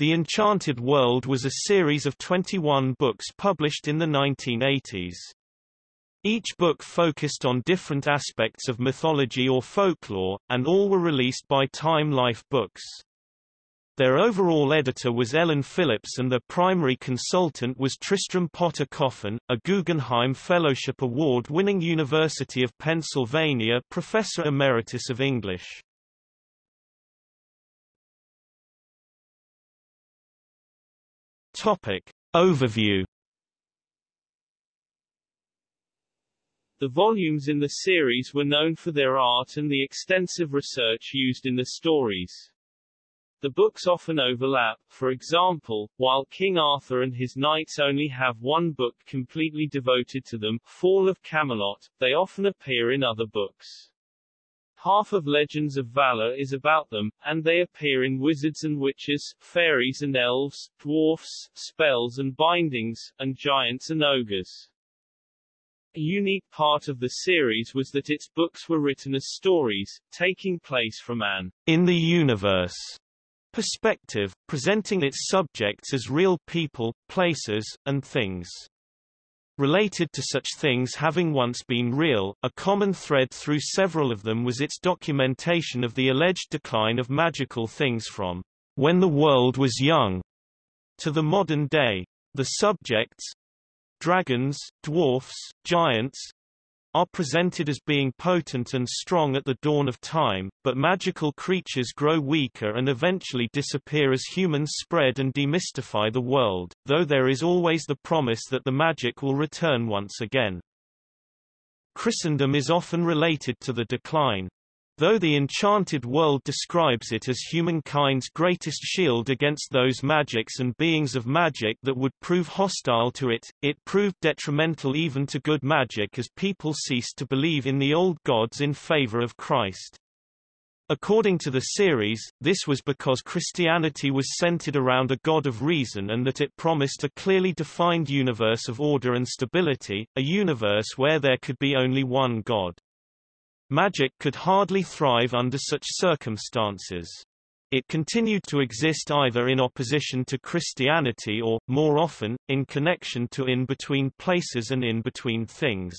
The Enchanted World was a series of 21 books published in the 1980s. Each book focused on different aspects of mythology or folklore, and all were released by Time Life Books. Their overall editor was Ellen Phillips and their primary consultant was Tristram Potter Coffin, a Guggenheim Fellowship Award-winning University of Pennsylvania Professor Emeritus of English. Topic. Overview The volumes in the series were known for their art and the extensive research used in the stories. The books often overlap, for example, while King Arthur and his knights only have one book completely devoted to them, Fall of Camelot, they often appear in other books. Half of Legends of Valor is about them, and they appear in Wizards and Witches, Fairies and Elves, Dwarfs, Spells and Bindings, and Giants and Ogres. A unique part of the series was that its books were written as stories, taking place from an in the universe perspective, presenting its subjects as real people, places, and things related to such things having once been real. A common thread through several of them was its documentation of the alleged decline of magical things from when the world was young to the modern day. The subjects dragons, dwarfs, giants, are presented as being potent and strong at the dawn of time, but magical creatures grow weaker and eventually disappear as humans spread and demystify the world, though there is always the promise that the magic will return once again. Christendom is often related to the decline, Though the enchanted world describes it as humankind's greatest shield against those magics and beings of magic that would prove hostile to it, it proved detrimental even to good magic as people ceased to believe in the old gods in favor of Christ. According to the series, this was because Christianity was centered around a God of reason and that it promised a clearly defined universe of order and stability, a universe where there could be only one God. Magic could hardly thrive under such circumstances. It continued to exist either in opposition to Christianity or, more often, in connection to in-between places and in-between things.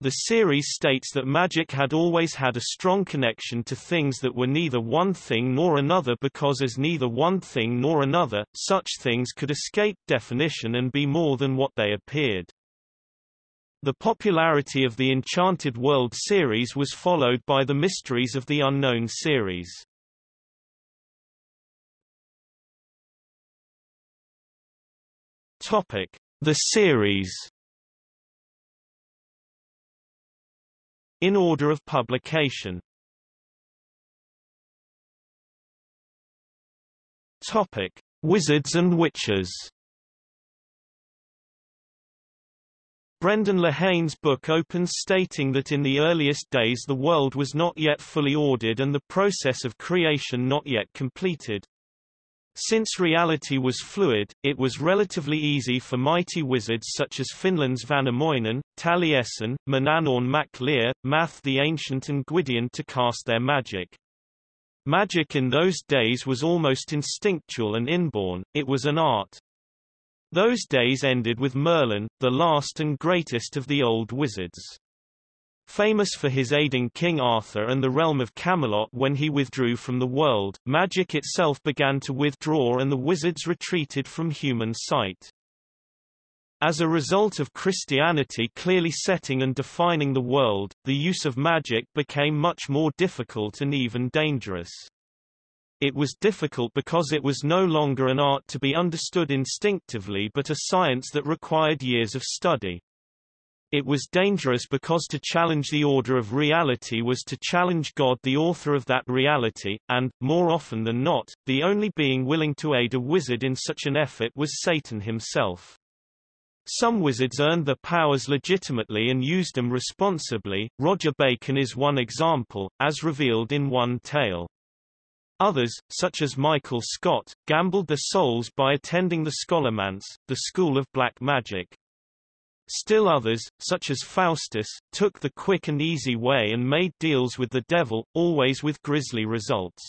The series states that magic had always had a strong connection to things that were neither one thing nor another because as neither one thing nor another, such things could escape definition and be more than what they appeared. The popularity of the Enchanted World series was followed by the Mysteries of the Unknown series. Topic: The series. In order of publication. Topic: Wizards and Witches. Brendan Lehane's book opens stating that in the earliest days the world was not yet fully ordered and the process of creation not yet completed. Since reality was fluid, it was relatively easy for mighty wizards such as Finland's Vainamoinen, Taliesin, Manannán mac Lir, Math the Ancient and Gwydion to cast their magic. Magic in those days was almost instinctual and inborn, it was an art. Those days ended with Merlin, the last and greatest of the old wizards. Famous for his aiding King Arthur and the realm of Camelot when he withdrew from the world, magic itself began to withdraw and the wizards retreated from human sight. As a result of Christianity clearly setting and defining the world, the use of magic became much more difficult and even dangerous. It was difficult because it was no longer an art to be understood instinctively but a science that required years of study. It was dangerous because to challenge the order of reality was to challenge God the author of that reality, and, more often than not, the only being willing to aid a wizard in such an effort was Satan himself. Some wizards earned their powers legitimately and used them responsibly. Roger Bacon is one example, as revealed in one tale. Others, such as Michael Scott, gambled their souls by attending the Scholomance, the school of black magic. Still others, such as Faustus, took the quick and easy way and made deals with the devil, always with grisly results.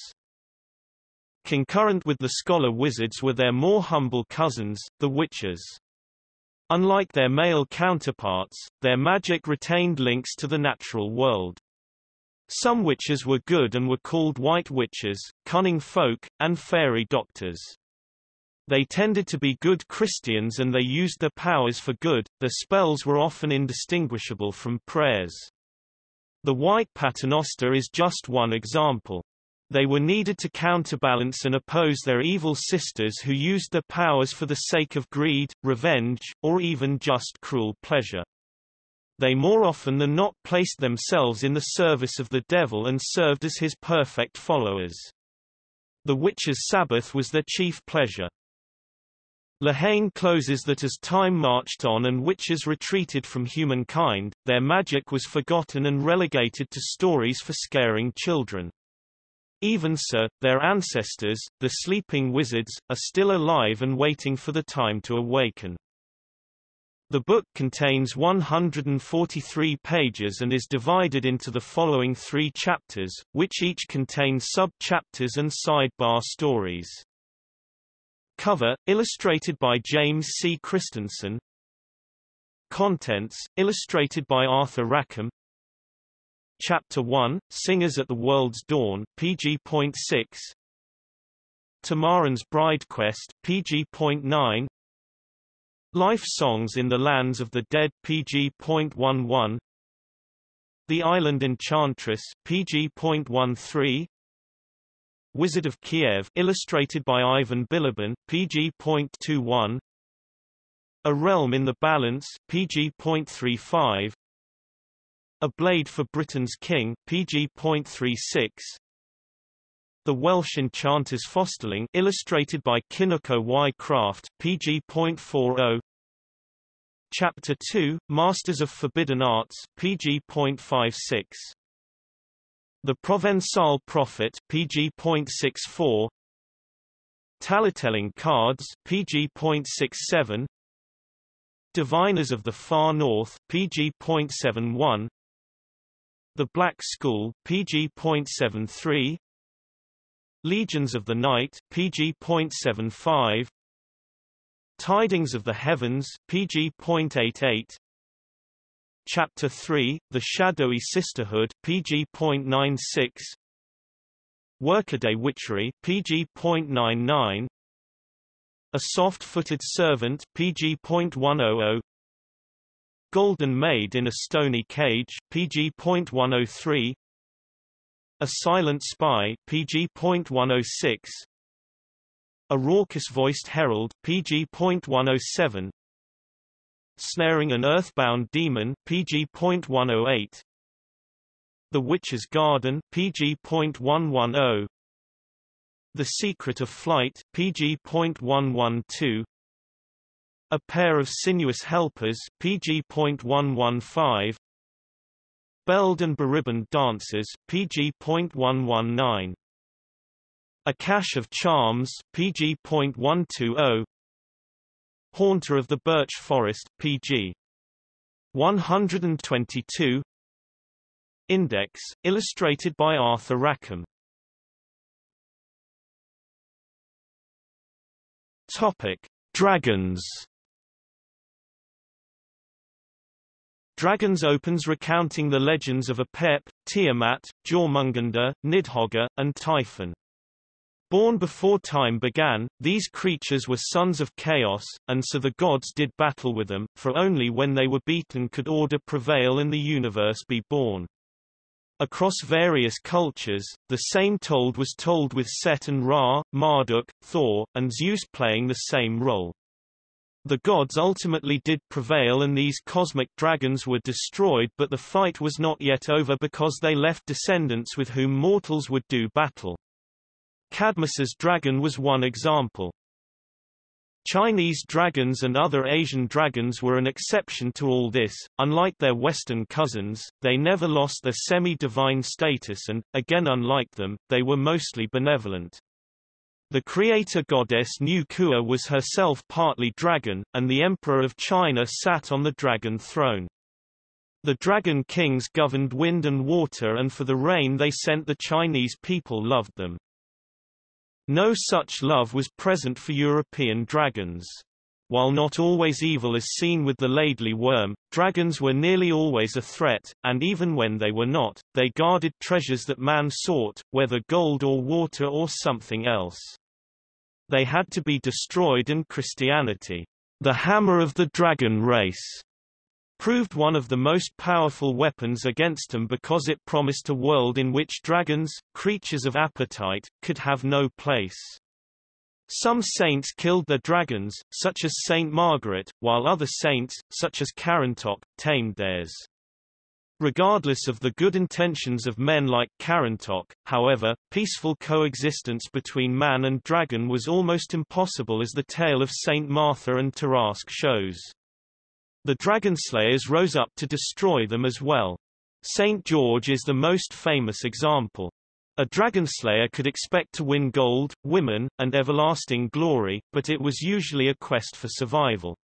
Concurrent with the scholar wizards were their more humble cousins, the witches. Unlike their male counterparts, their magic retained links to the natural world. Some witches were good and were called white witches, cunning folk, and fairy doctors. They tended to be good Christians and they used their powers for good, their spells were often indistinguishable from prayers. The white paternoster is just one example. They were needed to counterbalance and oppose their evil sisters who used their powers for the sake of greed, revenge, or even just cruel pleasure. They more often than not placed themselves in the service of the devil and served as his perfect followers. The witches' Sabbath was their chief pleasure. Lehane closes that as time marched on and witches retreated from humankind, their magic was forgotten and relegated to stories for scaring children. Even so, their ancestors, the sleeping wizards, are still alive and waiting for the time to awaken. The book contains 143 pages and is divided into the following three chapters, which each contain sub-chapters and sidebar stories. Cover, illustrated by James C. Christensen Contents, illustrated by Arthur Rackham Chapter 1, Singers at the World's Dawn, PG.6 Tamarin's Bride Quest, PG.9 Life Songs in the Lands of the Dead, PG.11 The Island Enchantress, PG.13 Wizard of Kiev, illustrated by Ivan Bilibin, PG.21 A Realm in the Balance, PG.35 a Blade for Britain's King, PG.36 The Welsh Enchanters Fosterling illustrated by Kinuko Y. Craft, PG.40 Chapter 2, Masters of Forbidden Arts, PG.56 The Provençal Prophet, PG.64 Tallytelling Cards, PG.67 Diviners of the Far North, PG.71 the Black School, PG.73 Legions of the Night, PG.75 Tidings of the Heavens, PG.88 Chapter 3, The Shadowy Sisterhood, PG.96 Workaday Witchery, PG.99 A Soft-Footed Servant, PG.100 Golden Maid in a Stony Cage, PG.103 A Silent Spy, PG.106 A Raucous-Voiced Herald, PG.107 Snaring an Earthbound Demon, PG.108 The Witch's Garden, PG.110 The Secret of Flight, PG.112 a pair of sinuous helpers PG.115 Belled and beribboned dancers PG.119 A cache of charms PG.120 Haunter of the Birch Forest PG 122 Index, illustrated by Arthur Rackham. Topic: Dragons. Dragons opens recounting the legends of Apep, Tiamat, Jormungandr, Nidhogg, and Typhon. Born before time began, these creatures were sons of chaos, and so the gods did battle with them, for only when they were beaten could order prevail and the universe be born. Across various cultures, the same told was told with Set and Ra, Marduk, Thor, and Zeus playing the same role. The gods ultimately did prevail and these cosmic dragons were destroyed but the fight was not yet over because they left descendants with whom mortals would do battle. Cadmus's dragon was one example. Chinese dragons and other Asian dragons were an exception to all this. Unlike their Western cousins, they never lost their semi-divine status and, again unlike them, they were mostly benevolent. The creator goddess Nu Kua was herself partly dragon, and the emperor of China sat on the dragon throne. The dragon kings governed wind and water and for the rain they sent the Chinese people loved them. No such love was present for European dragons. While not always evil as seen with the Laidley worm, dragons were nearly always a threat, and even when they were not, they guarded treasures that man sought, whether gold or water or something else. They had to be destroyed and Christianity, the hammer of the dragon race, proved one of the most powerful weapons against them because it promised a world in which dragons, creatures of appetite, could have no place. Some saints killed their dragons, such as Saint Margaret, while other saints, such as Carantoc, tamed theirs. Regardless of the good intentions of men like Carantoc, however, peaceful coexistence between man and dragon was almost impossible as the tale of Saint Martha and Tarasque shows. The dragon slayers rose up to destroy them as well. Saint George is the most famous example. A dragonslayer could expect to win gold, women, and everlasting glory, but it was usually a quest for survival.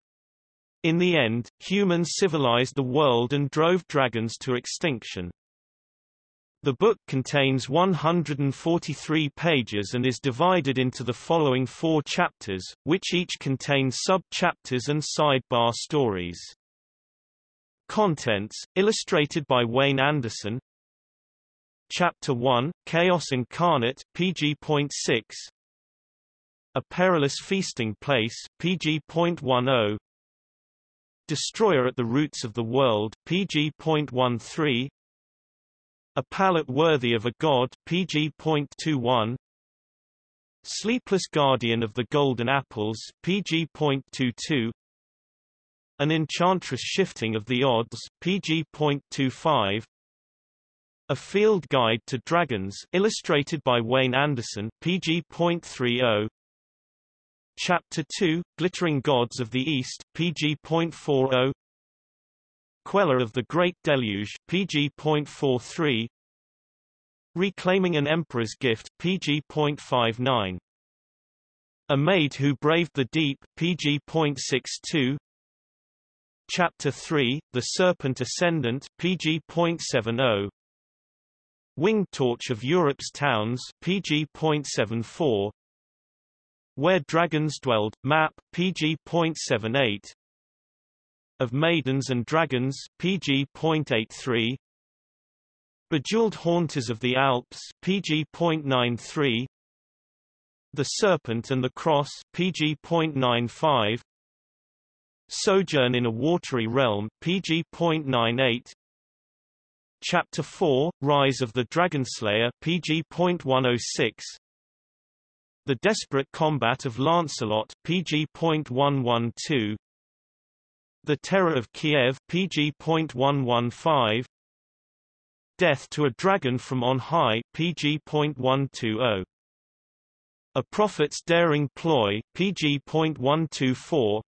In the end, humans civilized the world and drove dragons to extinction. The book contains 143 pages and is divided into the following four chapters, which each contain sub-chapters and sidebar stories. Contents, illustrated by Wayne Anderson, Chapter 1, Chaos Incarnate, PG.6 A Perilous Feasting Place, PG.10 Destroyer at the Roots of the World, PG.13 A Palate Worthy of a God, PG.21 Sleepless Guardian of the Golden Apples, PG.22 An Enchantress Shifting of the Odds, PG.25 a Field Guide to Dragons illustrated by Wayne Anderson PG.30 Chapter 2 Glittering Gods of the East PG.40 Queller of the Great Deluge PG.43 Reclaiming an Emperor's Gift PG.59 A Maid Who Braved the Deep PG.62 Chapter 3 The Serpent Ascendant PG.70 Winged Torch of Europe's Towns PG.74 Where Dragons Dwelled, map, PG.78 Of Maidens and Dragons PG.83 Bejeweled Haunters of the Alps PG.93 The Serpent and the Cross PG.95 Sojourn in a Watery Realm PG.98 Chapter 4, Rise of the Dragonslayer PG.106 The Desperate Combat of Lancelot PG.112 The Terror of Kiev PG.115 Death to a Dragon from on High PG.120 A Prophet's Daring Ploy PG.124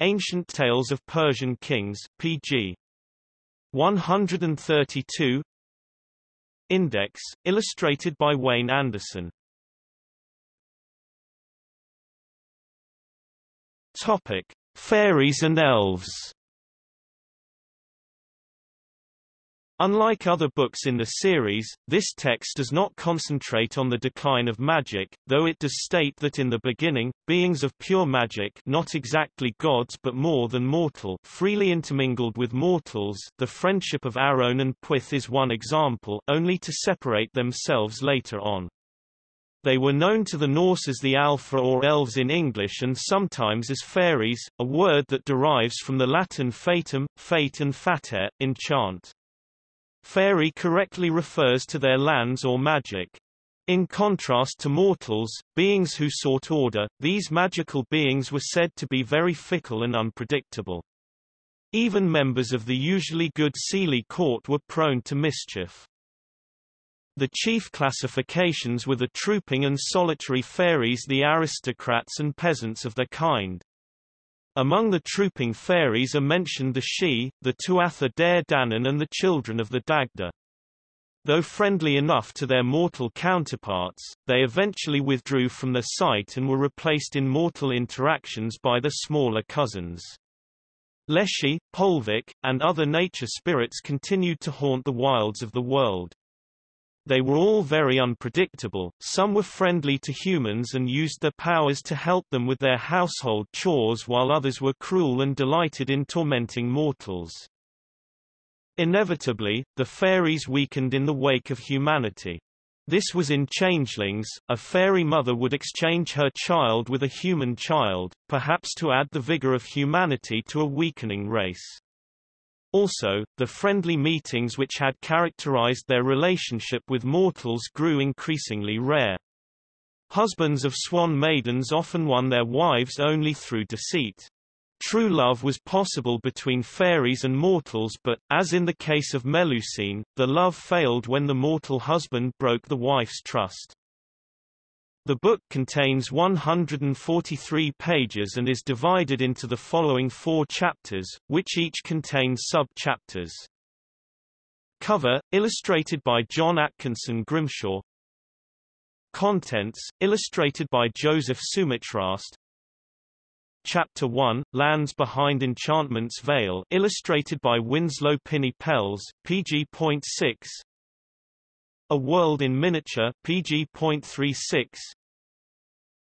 Ancient Tales of Persian Kings PG 132 Index, illustrated by Wayne Anderson. Topic. Fairies and elves Unlike other books in the series, this text does not concentrate on the decline of magic, though it does state that in the beginning, beings of pure magic not exactly gods but more than mortal freely intermingled with mortals the friendship of Arawn and Pwyll is one example only to separate themselves later on. They were known to the Norse as the álfar or Elves in English and sometimes as fairies, a word that derives from the Latin fatum, fate and fatare, enchant. Fairy correctly refers to their lands or magic. In contrast to mortals, beings who sought order, these magical beings were said to be very fickle and unpredictable. Even members of the usually good Seelie court were prone to mischief. The chief classifications were the trooping and solitary fairies the aristocrats and peasants of their kind. Among the trooping fairies are mentioned the Sidhe, the Tuatha Dé Danann and the children of the Dagda. Though friendly enough to their mortal counterparts, they eventually withdrew from their sight and were replaced in mortal interactions by their smaller cousins. Leshy, Polevik, and other nature spirits continued to haunt the wilds of the world. They were all very unpredictable, some were friendly to humans and used their powers to help them with their household chores while others were cruel and delighted in tormenting mortals. Inevitably, the fairies weakened in the wake of humanity. This was in Changelings, a fairy mother would exchange her child with a human child, perhaps to add the vigor of humanity to a weakening race. Also, the friendly meetings which had characterized their relationship with mortals grew increasingly rare. Husbands of swan maidens often won their wives only through deceit. True love was possible between fairies and mortals but, as in the case of Melusine, the love failed when the mortal husband broke the wife's trust. The book contains 143 pages and is divided into the following four chapters, which each contain sub-chapters. Cover, illustrated by John Atkinson Grimshaw. Contents, illustrated by Joseph Sumitrast. Chapter 1, Lands Behind Enchantment's Veil illustrated by Winslow Pinney Pels, PG.6 a World in Miniature PG.36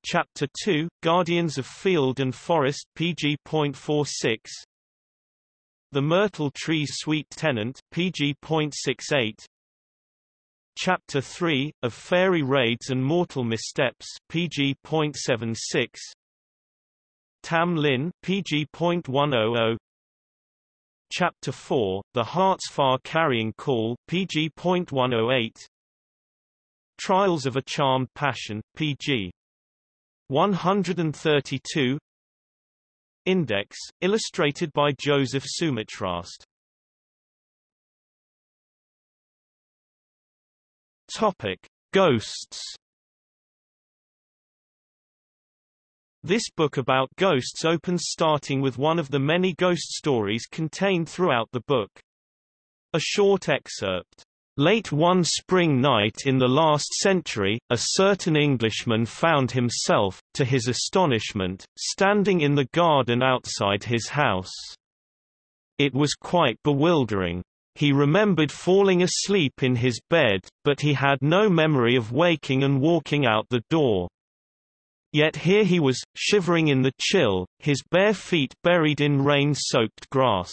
Chapter 2 Guardians of Field and Forest PG.46 The Myrtle Tree's Sweet Tenant PG.68 Chapter 3 Of Fairy Raids and Mortal Missteps PG.76 Tam Lin PG.100 Chapter 4, The Heart's Far Carrying Call PG.108 Trials of a Charmed Passion, PG. 132 Index, illustrated by Joseph Sumitrast Topic. Ghosts This book about ghosts opens starting with one of the many ghost stories contained throughout the book. A short excerpt. Late one spring night in the last century, a certain Englishman found himself, to his astonishment, standing in the garden outside his house. It was quite bewildering. He remembered falling asleep in his bed, but he had no memory of waking and walking out the door. Yet here he was, shivering in the chill, his bare feet buried in rain-soaked grass.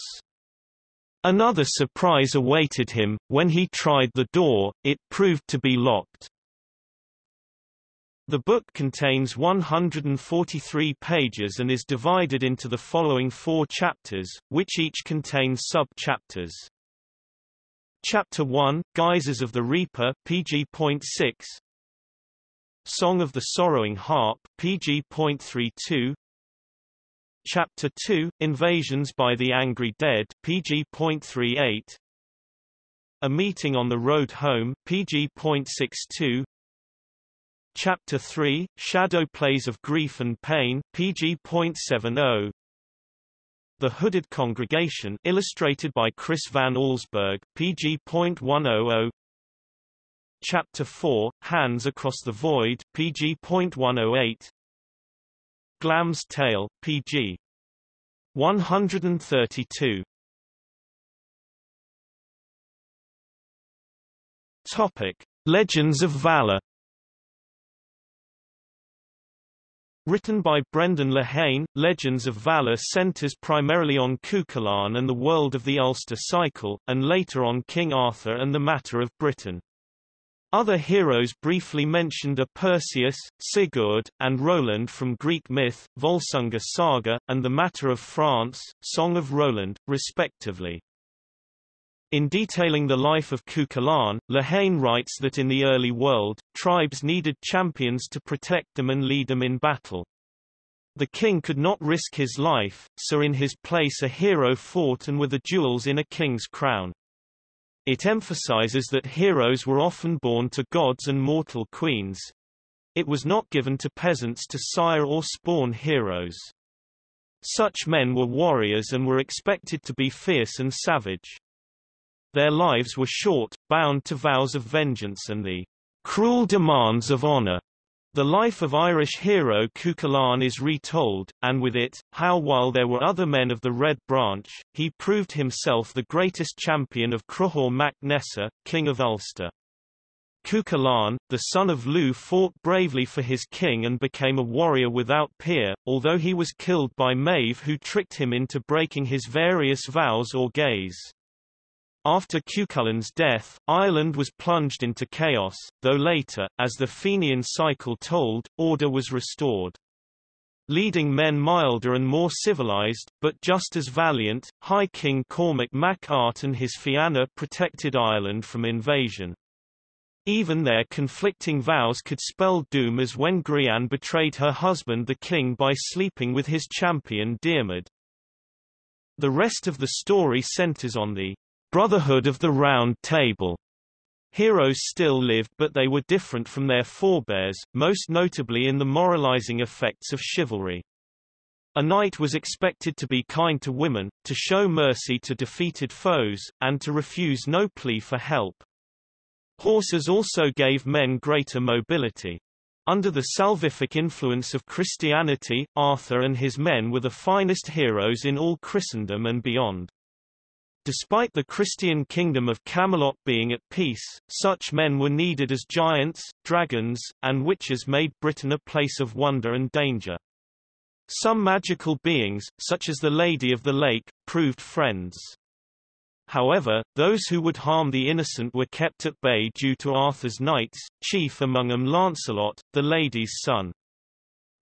Another surprise awaited him, when he tried the door, it proved to be locked. The book contains 143 pages and is divided into the following four chapters, which each contain sub-chapters. Chapter 1, Guises of the Reaper PG.6 Song of the Sorrowing Harp PG.32 Chapter 2 Invasions by the Angry Dead PG.38 A Meeting on the Road Home PG.62 Chapter 3 Shadow Plays of Grief and Pain PG.70 The Hooded Congregation illustrated by Chris Van Allsburg PG.100 Chapter 4, Hands Across the Void, PG.108 Glam's Tale, PG. 132 Topic. Legends of Valor Written by Brendan Lehane, Legends of Valor centers primarily on Cuchulainn and the world of the Ulster cycle, and later on King Arthur and the matter of Britain. Other heroes briefly mentioned are Perseus, Sigurd, and Roland from Greek myth, Volsunga saga, and the Matter of France, Song of Roland, respectively. In detailing the life of Cuchulainn, Lehane writes that in the early world, tribes needed champions to protect them and lead them in battle. The king could not risk his life, so in his place a hero fought and were the jewels in a king's crown. It emphasizes that heroes were often born to gods and mortal queens. It was not given to peasants to sire or spawn heroes. Such men were warriors and were expected to be fierce and savage. Their lives were short, bound to vows of vengeance and the cruel demands of honor. The life of Irish hero Cuchulainn is retold, and with it, how while there were other men of the Red Branch, he proved himself the greatest champion of Cruthor mac Nessa, king of Ulster. Cuchulainn, the son of Lugh fought bravely for his king and became a warrior without peer, although he was killed by Maeve who tricked him into breaking his various vows or gays. After Cuchulainn's death, Ireland was plunged into chaos, though later, as the Fenian cycle told, order was restored. Leading men milder and more civilized, but just as valiant, High King Cormac Mac Art and his Fianna protected Ireland from invasion. Even their conflicting vows could spell doom as when Gráinne betrayed her husband the king by sleeping with his champion Diarmid. The rest of the story centers on the Brotherhood of the Round Table. Heroes still lived but they were different from their forebears, most notably in the moralizing effects of chivalry. A knight was expected to be kind to women, to show mercy to defeated foes, and to refuse no plea for help. Horses also gave men greater mobility. Under the salvific influence of Christianity, Arthur and his men were the finest heroes in all Christendom and beyond. Despite the Christian kingdom of Camelot being at peace, such men were needed as giants, dragons, and witches made Britain a place of wonder and danger. Some magical beings, such as the Lady of the Lake, proved friends. However, those who would harm the innocent were kept at bay due to Arthur's knights, chief among them Lancelot, the lady's son.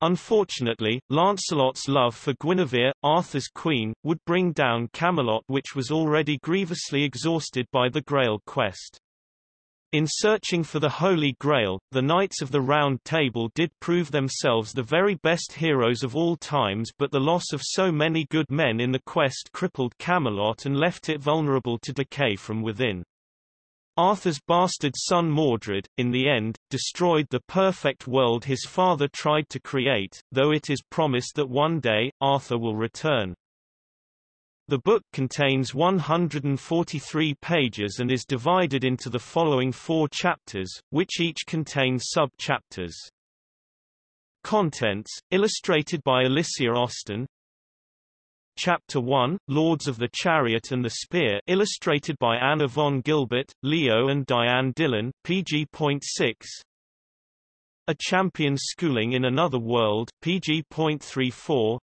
Unfortunately, Lancelot's love for Guinevere, Arthur's queen, would bring down Camelot which was already grievously exhausted by the Grail quest. In searching for the Holy Grail, the Knights of the Round Table did prove themselves the very best heroes of all times but the loss of so many good men in the quest crippled Camelot and left it vulnerable to decay from within. Arthur's bastard son Mordred, in the end, destroyed the perfect world his father tried to create, though it is promised that one day, Arthur will return. The book contains 143 pages and is divided into the following four chapters, which each contain sub-chapters. Contents, illustrated by Alicia Austin Chapter 1, Lords of the Chariot and the Spear illustrated by Anna von Gilbert, Leo and Diane Dillon, PG.6 A Champion Schooling in Another World, PG.34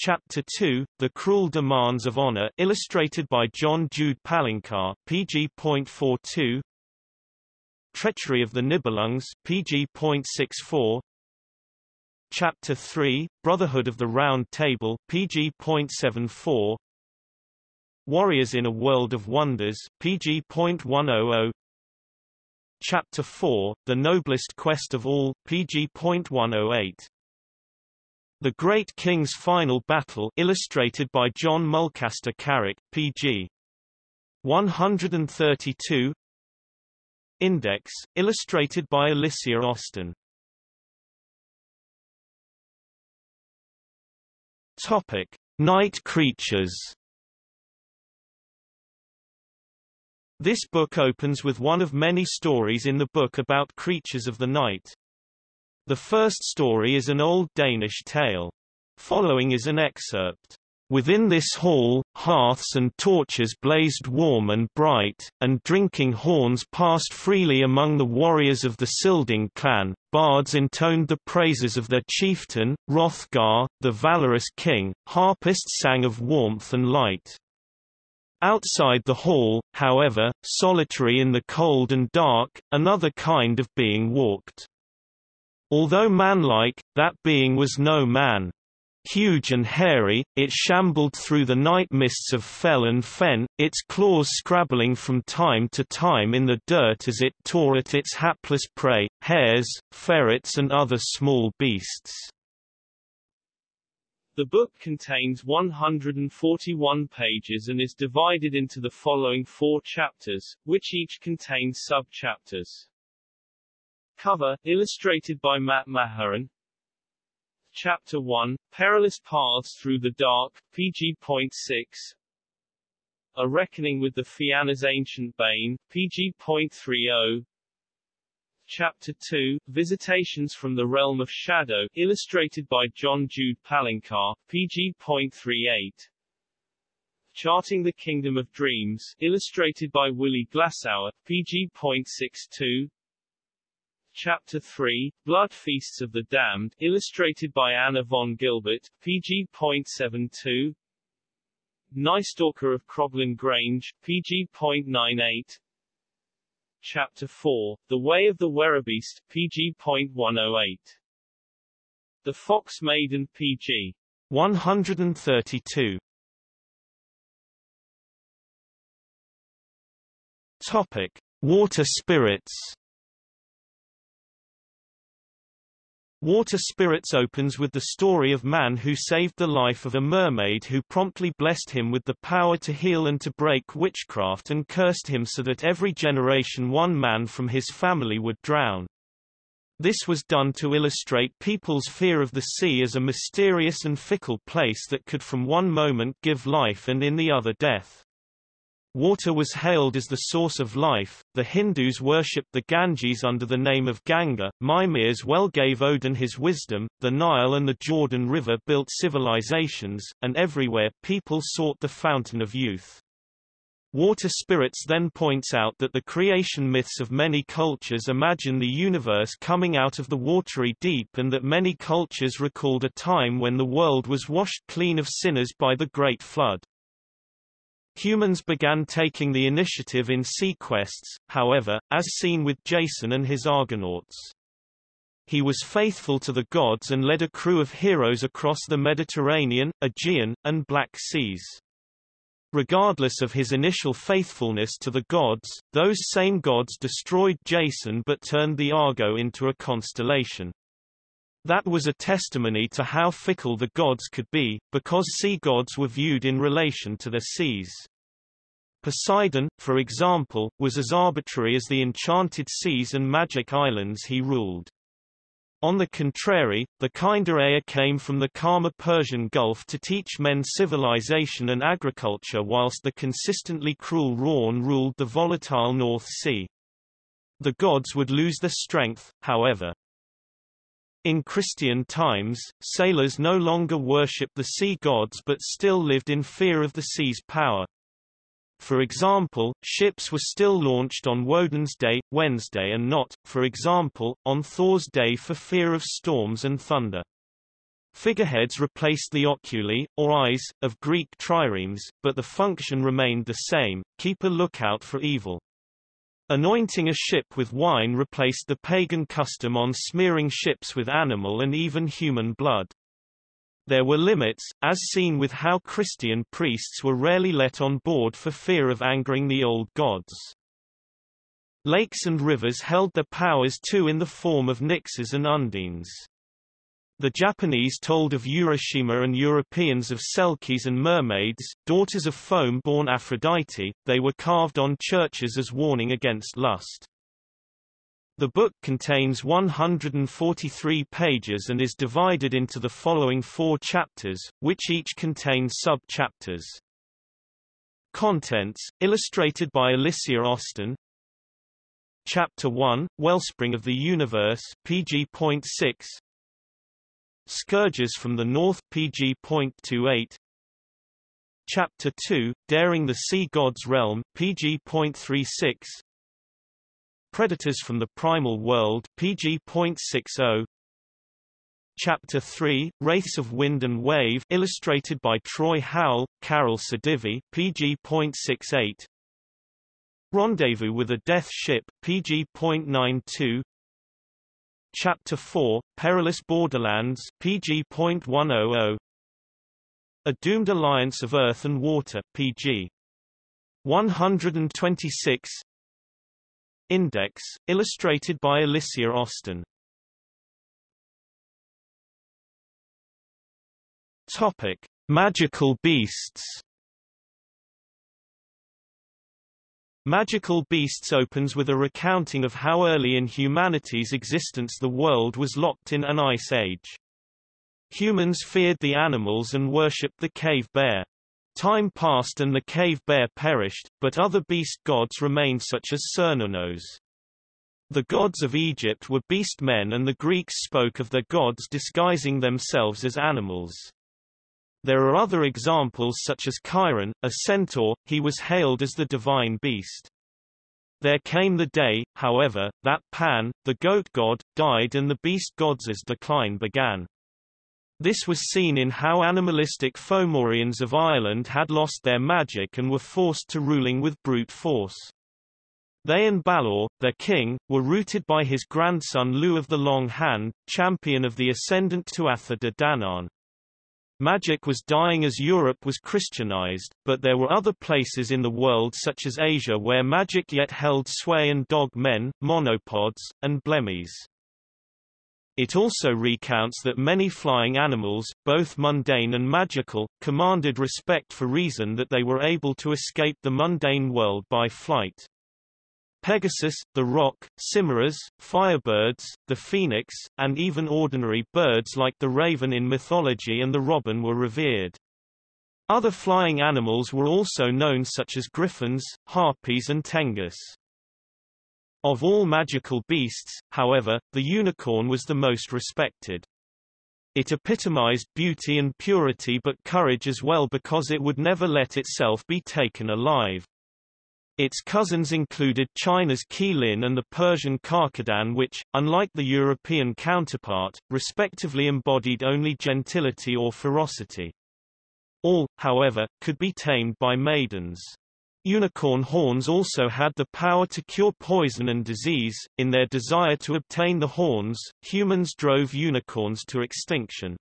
Chapter 2, The Cruel Demands of Honor illustrated by John Jude Palencar, PG.42 Treachery of the Nibelungs, PG.64 Chapter 3, Brotherhood of the Round Table, PG.74 Warriors in a World of Wonders, PG.100 Chapter 4, The Noblest Quest of All, PG.108 the Great King's Final Battle illustrated by John Mulcaster Carrick, P.G. 132 Index, illustrated by Alicia Austin Topic. Night creatures This book opens with one of many stories in the book about creatures of the night. The first story is an old Danish tale. Following is an excerpt. Within this hall, hearths and torches blazed warm and bright, and drinking horns passed freely among the warriors of the Scylding clan. Bards intoned the praises of their chieftain, Hrothgar, the valorous king, harpists sang of warmth and light. Outside the hall, however, solitary in the cold and dark, another kind of being walked. Although manlike, that being was no man. Huge and hairy, it shambled through the night mists of fell and fen, its claws scrabbling from time to time in the dirt as it tore at its hapless prey, hares, ferrets and other small beasts. The book contains 141 pages and is divided into the following four chapters, which each contain sub-chapters. Cover, illustrated by Matt Mahurin. Chapter 1, Perilous Paths Through the Dark, PG.6 A Reckoning with the Fianna's Ancient Bane, PG.30 Chapter 2, Visitations from the Realm of Shadow, illustrated by John Jude Palencar, PG.38 Charting the Kingdom of Dreams, illustrated by Willi Glasauer, pg.62. Chapter 3, Blood Feasts of the Damned, illustrated by Anna von Gilbert, pg.72. Nightstalker of Croglin Grange, pg.98. Chapter 4, The Way of the Werebeast, pg.108. The Fox Maiden, pg. 132. Topic: Water spirits. Water Spirits opens with the story of man who saved the life of a mermaid who promptly blessed him with the power to heal and to break witchcraft and cursed him so that every generation one man from his family would drown. This was done to illustrate people's fear of the sea as a mysterious and fickle place that could from one moment give life and in the other death. Water was hailed as the source of life. The Hindus worshipped the Ganges under the name of Ganga. Mimir's well gave Odin his wisdom. The Nile and the Jordan River built civilizations, and everywhere people sought the fountain of youth. Water Spirits then points out that the creation myths of many cultures imagine the universe coming out of the watery deep and that many cultures recalled a time when the world was washed clean of sinners by the Great Flood. Humans began taking the initiative in sea quests, however, as seen with Jason and his Argonauts. He was faithful to the gods and led a crew of heroes across the Mediterranean, Aegean, and Black Seas. Regardless of his initial faithfulness to the gods, those same gods destroyed Jason but turned the Argo into a constellation. That was a testimony to how fickle the gods could be, because sea gods were viewed in relation to their seas. Poseidon, for example, was as arbitrary as the enchanted seas and magic islands he ruled. On the contrary, the kinder air came from the calmer Persian Gulf to teach men civilization and agriculture whilst the consistently cruel Rhorn ruled the volatile North Sea. The gods would lose their strength, however. In Christian times, sailors no longer worshipped the sea gods but still lived in fear of the sea's power. For example, ships were still launched on Woden's Day, Wednesday and not, for example, on Thor's Day for fear of storms and thunder. Figureheads replaced the oculi, or eyes, of Greek triremes, but the function remained the same, keep a lookout for evil. Anointing a ship with wine replaced the pagan custom on smearing ships with animal and even human blood. There were limits, as seen with how Christian priests were rarely let on board for fear of angering the old gods. Lakes and rivers held their powers too in the form of nixes and undines. The Japanese told of Urashima and Europeans of selkies and mermaids, daughters of foam-born Aphrodite, they were carved on churches as warning against lust. The book contains 143 pages and is divided into the following four chapters, which each contain sub-chapters. Contents, illustrated by Alicia Austin Chapter 1, Wellspring of the Universe PG.6 Scourges from the North PG.28 Chapter 2, Daring the Sea God's Realm PG.36 Predators from the Primal World PG.60 Chapter 3, Wraiths of Wind and Wave illustrated by Troy Howell, Carol Sadivi PG.68 Rendezvous with a Death Ship PG.92 Chapter 4, Perilous Borderlands PG.100 A Doomed Alliance of Earth and Water PG. 126 Index, illustrated by Alicia Austin. Topic: Magical beasts. Magical Beasts opens with a recounting of how early in humanity's existence the world was locked in an ice age. Humans feared the animals and worshipped the cave bear. Time passed and the cave bear perished, but other beast gods remained such as Cernunnos. The gods of Egypt were beast men and the Greeks spoke of their gods disguising themselves as animals. There are other examples such as Chiron, a centaur, he was hailed as the divine beast. There came the day, however, that Pan, the goat god, died and the beast god's decline began. This was seen in how animalistic Fomorians of Ireland had lost their magic and were forced to ruling with brute force. They and Balor, their king, were rooted by his grandson Lugh of the Long Hand, champion of the ascendant Tuatha de Danann. Magic was dying as Europe was Christianized, but there were other places in the world such as Asia where magic yet held sway and dog men, monopods, and blemmyes. It also recounts that many flying animals, both mundane and magical, commanded respect for reason that they were able to escape the mundane world by flight. Pegasus, the roc, chimeras, firebirds, the phoenix, and even ordinary birds like the raven in mythology and the robin were revered. Other flying animals were also known such as griffins, harpies and tengus. Of all magical beasts, however, the unicorn was the most respected. It epitomized beauty and purity but courage as well because it would never let itself be taken alive. Its cousins included China's Qilin and the Persian Karkadan which, unlike the European counterpart, respectively embodied only gentility or ferocity. All, however, could be tamed by maidens. Unicorn horns also had the power to cure poison and disease. In their desire to obtain the horns, humans drove unicorns to extinction.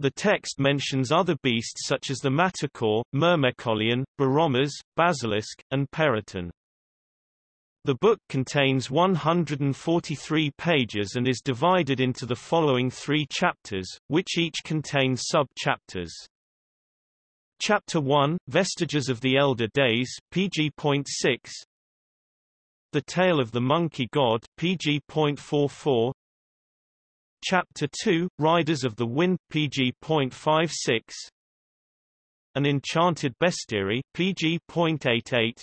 The text mentions other beasts such as the Manticore, Myrmecolion, Borametz, Basilisk, and Peryton. The book contains 143 pages and is divided into the following three chapters, which each contain sub-chapters. Chapter 1, Vestiges of the Elder Days, PG.6 The Tale of the Monkey God, PG.44 Chapter 2, Riders of the Wind, pg.56 An Enchanted Bestiary, pg.88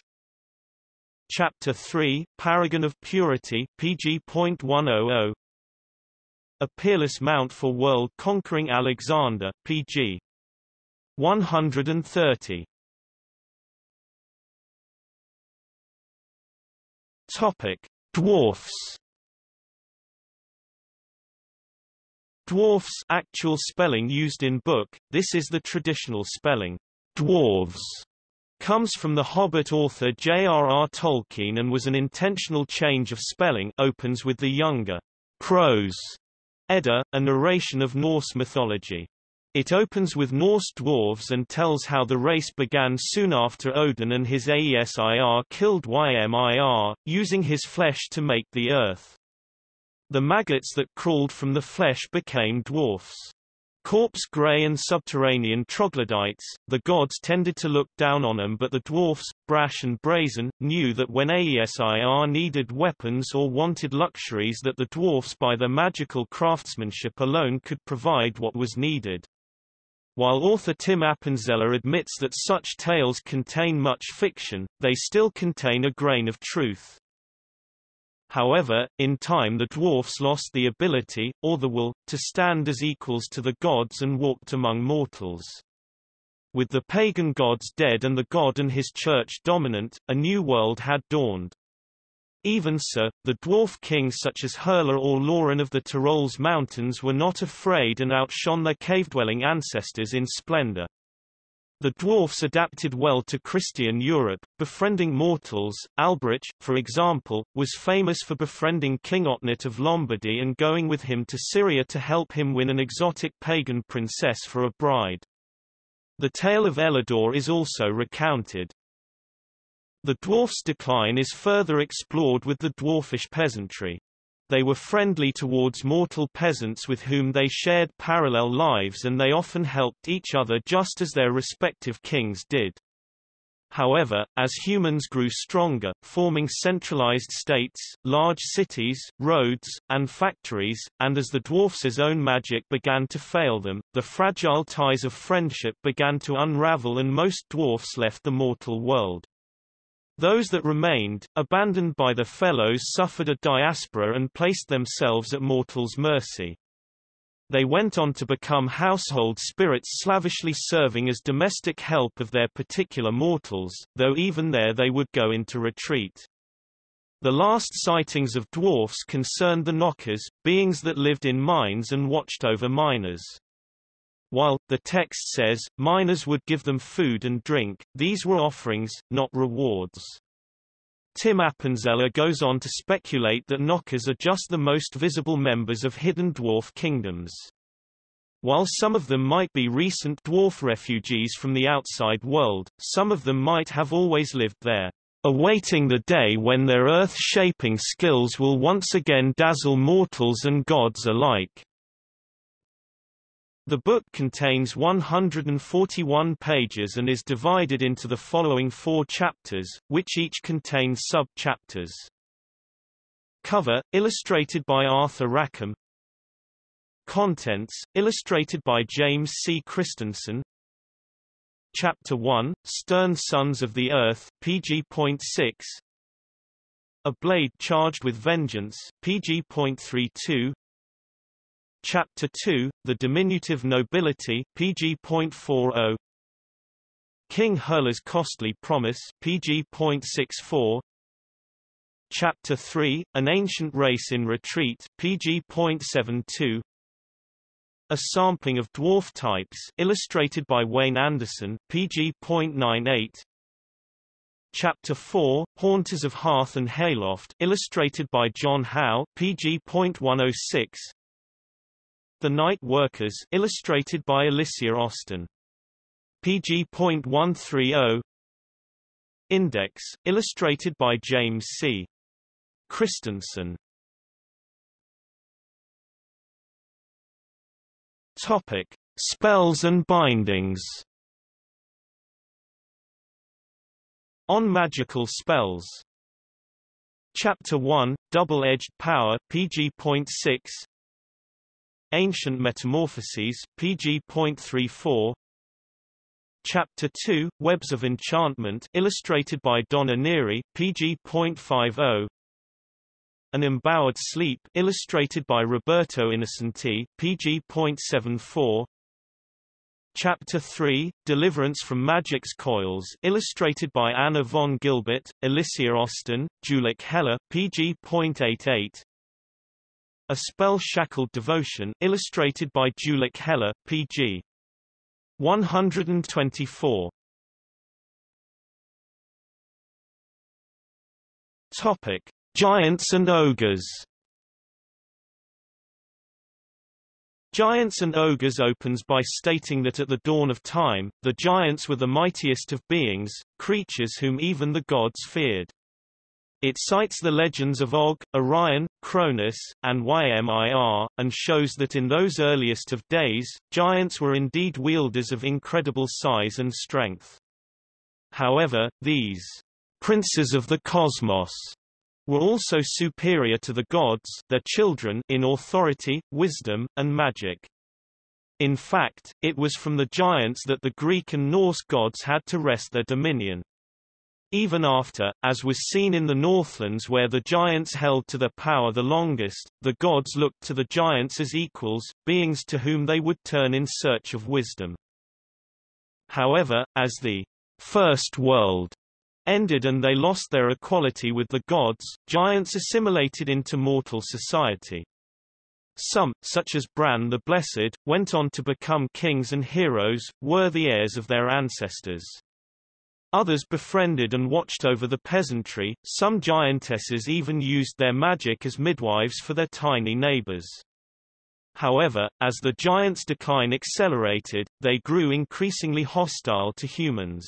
Chapter 3, Paragon of Purity, pg.100 A Peerless Mount for World-Conquering Alexander, pg. 130 Topic. Dwarfs Dwarfs actual spelling used in book, this is the traditional spelling. Dwarves comes from the Hobbit author J.R.R. Tolkien and was an intentional change of spelling opens with the younger prose Edda, a narration of Norse mythology. It opens with Norse dwarves and tells how the race began soon after Odin and his Aesir killed Ymir, using his flesh to make the earth. The maggots that crawled from the flesh became dwarfs. Corpse gray and subterranean troglodytes, the gods tended to look down on them but the dwarfs, brash and brazen, knew that when Aesir needed weapons or wanted luxuries that the dwarfs by their magical craftsmanship alone could provide what was needed. While author Tim Appenzeller admits that such tales contain much fiction, they still contain a grain of truth. However, in time the dwarfs lost the ability, or the will, to stand as equals to the gods and walked among mortals. With the pagan gods dead and the god and his church dominant, a new world had dawned. Even so, the dwarf kings such as Herla or Laurin of the Tyrol's mountains were not afraid and outshone their cave-dwelling ancestors in splendor. The dwarfs adapted well to Christian Europe, befriending mortals. Alberich, for example, was famous for befriending King Otnit of Lombardy and going with him to Syria to help him win an exotic pagan princess for a bride. The tale of Elidor is also recounted. The dwarf's decline is further explored with the dwarfish peasantry. They were friendly towards mortal peasants with whom they shared parallel lives and they often helped each other just as their respective kings did. However, as humans grew stronger, forming centralized states, large cities, roads, and factories, and as the dwarfs' own magic began to fail them, the fragile ties of friendship began to unravel and most dwarfs left the mortal world. Those that remained, abandoned by their fellows suffered a diaspora and placed themselves at mortals' mercy. They went on to become household spirits slavishly serving as domestic help of their particular mortals, though even there they would go into retreat. The last sightings of dwarfs concerned the knockers, beings that lived in mines and watched over miners. While, the text says, miners would give them food and drink, these were offerings, not rewards. Tim Appenzeller goes on to speculate that knockers are just the most visible members of hidden dwarf kingdoms. While some of them might be recent dwarf refugees from the outside world, some of them might have always lived there awaiting the day when their earth-shaping skills will once again dazzle mortals and gods alike. The book contains 141 pages and is divided into the following four chapters, which each contain sub-chapters. Cover, illustrated by Arthur Rackham Contents, illustrated by James C. Christensen Chapter 1, Stern Sons of the Earth, PG.6 A Blade Charged with Vengeance, PG.32 Chapter 2, The Diminutive Nobility, PG.40 King Herla's Costly Promise, PG.64 Chapter 3, An Ancient Race in Retreat, PG.72 a sampling of dwarf types illustrated by Wayne Anderson, PG.98 Chapter 4, Haunters of Hearth and Hayloft illustrated by John Howe, PG.106 The Night Workers illustrated by Alicia Austin. PG.130 Index, illustrated by James C. Christensen Topic: Spells and bindings. On magical spells. Chapter 1, Double-Edged Power, PG.6 Ancient Metamorphoses, PG.34 Chapter 2, Webs of Enchantment illustrated by Donna Neary, PG.50 an Embowered Sleep illustrated by Roberto Innocenti, pg.74 Chapter 3, Deliverance from Magic's Coils illustrated by Anna von Gilbert, Alicia Austin, Julek Heller, pg.88 A Spell-Shackled Devotion illustrated by Julek Heller, pg. 124 Topic Giants and Ogres Giants and Ogres opens by stating that at the dawn of time, the giants were the mightiest of beings, creatures whom even the gods feared. It cites the legends of Og, Orion, Cronus, and Ymir, and shows that in those earliest of days, giants were indeed wielders of incredible size and strength. However, these princes of the cosmos were also superior to the gods their children in authority, wisdom, and magic. In fact, it was from the giants that the Greek and Norse gods had to wrest their dominion. Even after, as was seen in the Northlands where the giants held to their power the longest, the gods looked to the giants as equals, beings to whom they would turn in search of wisdom. However, as the First World ended and they lost their equality with the gods, giants assimilated into mortal society. Some, such as Bran the Blessed, went on to become kings and heroes, worthy heirs of their ancestors. Others befriended and watched over the peasantry, some giantesses even used their magic as midwives for their tiny neighbors. However, as the giants' decline accelerated, they grew increasingly hostile to humans.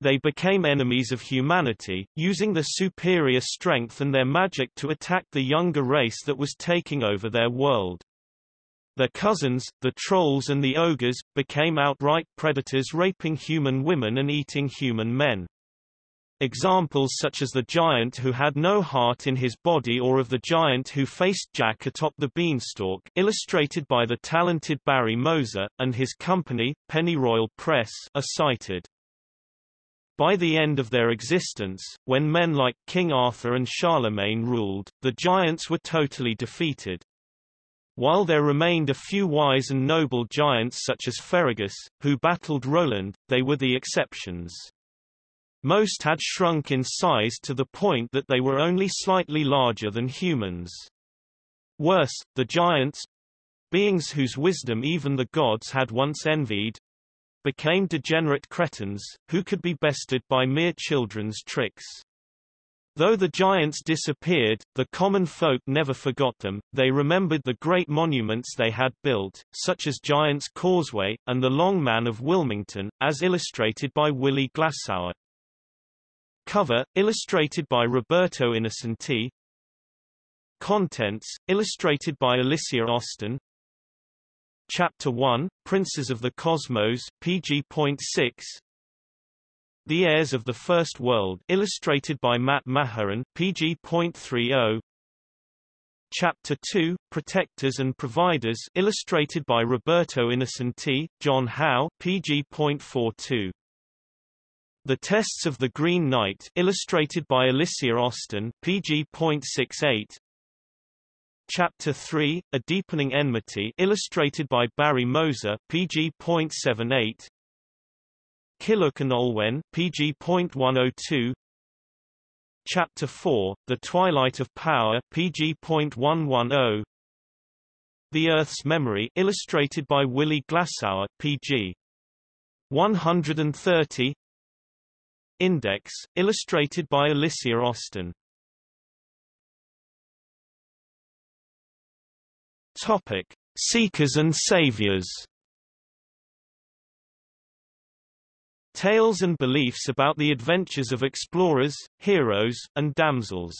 They became enemies of humanity, using their superior strength and their magic to attack the younger race that was taking over their world. Their cousins, the trolls and the ogres, became outright predators raping human women and eating human men. Examples such as the giant who had no heart in his body or of the giant who faced Jack atop the beanstalk illustrated by the talented Barry Moser, and his company, Pennyroyal Press, are cited. By the end of their existence, when men like King Arthur and Charlemagne ruled, the giants were totally defeated. While there remained a few wise and noble giants such as Ferragus, who battled Roland, they were the exceptions. Most had shrunk in size to the point that they were only slightly larger than humans. Worse, the giants, beings whose wisdom even the gods had once envied, became degenerate cretins, who could be bested by mere children's tricks. Though the giants disappeared, the common folk never forgot them, they remembered the great monuments they had built, such as Giant's Causeway, and the Long Man of Wilmington, as illustrated by Willi Glasauer. Cover, illustrated by Roberto Innocenti. Contents, illustrated by Alicia Austin. Chapter 1, Princes of the Cosmos, pg.6 the Heirs of the First World illustrated by Matt Mahurin, pg.30 Chapter 2, Protectors and Providers illustrated by Roberto Innocenti, John Howe, pg.42 The Tests of the Green Knight illustrated by Alicia Austin, pg.68 Chapter 3, A Deepening Enmity illustrated by Barry Moser, pg.78 Culhwch and Olwen, pg.102 Chapter 4, The Twilight of Power, pg.110 The Earth's Memory illustrated by Willi Glasauer, pg. 130 Index, illustrated by Alicia Austin. Topic. Seekers and Saviors Tales and beliefs about the adventures of explorers, heroes, and damsels.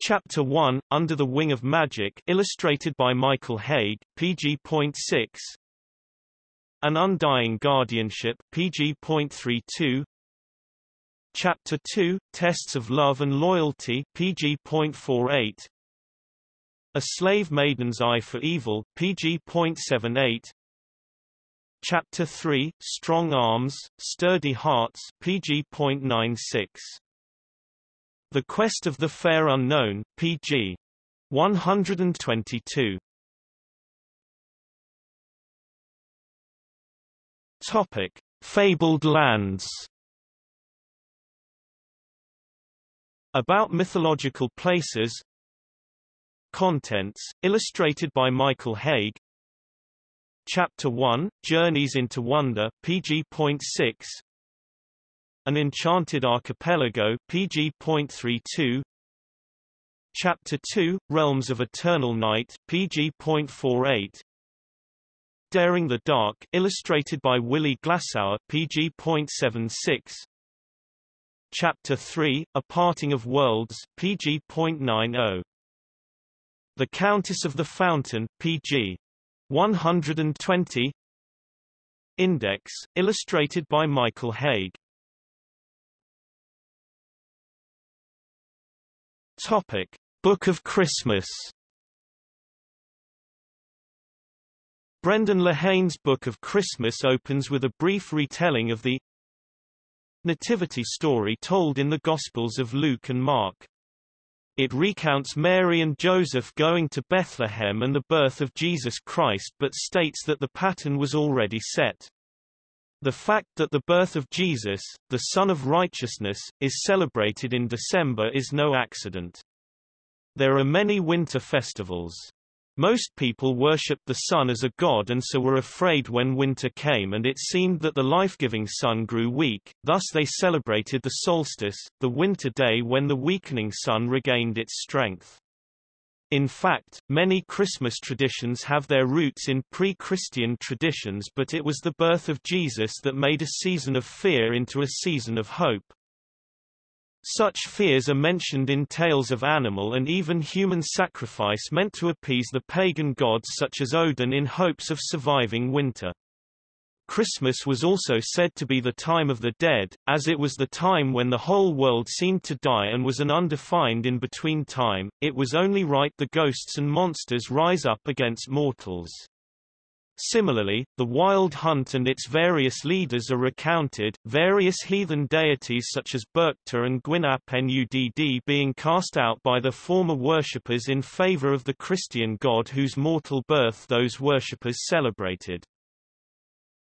Chapter 1, Under the Wing of Magic illustrated by Michael Hague, pg.6 An Undying Guardianship pg.32 Chapter 2, Tests of Love and Loyalty pg.48 A Slave Maiden's Eye for Evil pg.78 Chapter 3, Strong Arms, Sturdy Hearts pg.96. The Quest of the Fair Unknown, pg. 122. Topic: Fabled Lands. About mythological places. Contents, illustrated by Michael Hague, Chapter 1, Journeys into Wonder, pg.6 An Enchanted Archipelago, pg.32 Chapter 2, Realms of Eternal Night, pg.48 Daring the Dark, illustrated by Willi Glasauer, pg.76 Chapter 3, A Parting of Worlds, pg.90 The Countess of the Fountain, pg. 120 Index, illustrated by Michael Hague Topic. Book of Christmas Brendan Lehane's Book of Christmas opens with a brief retelling of the nativity story told in the Gospels of Luke and Mark. It recounts Mary and Joseph going to Bethlehem and the birth of Jesus Christ but states that the pattern was already set. The fact that the birth of Jesus, the Son of Righteousness, is celebrated in December is no accident. There are many winter festivals. Most people worshipped the sun as a god and so were afraid when winter came and it seemed that the life-giving sun grew weak, thus they celebrated the solstice, the winter day when the weakening sun regained its strength. In fact, many Christmas traditions have their roots in pre-Christian traditions but it was the birth of Jesus that made a season of fear into a season of hope. Such fears are mentioned in tales of animal and even human sacrifice meant to appease the pagan gods such as Odin in hopes of surviving winter. Christmas was also said to be the time of the dead, as it was the time when the whole world seemed to die and was an undefined in-between time, it was only right the ghosts and monsters rise up against mortals. Similarly, the wild hunt and its various leaders are recounted, various heathen deities such as Berchta and Gwyn ap Nudd being cast out by the former worshippers in favor of the Christian god whose mortal birth those worshippers celebrated.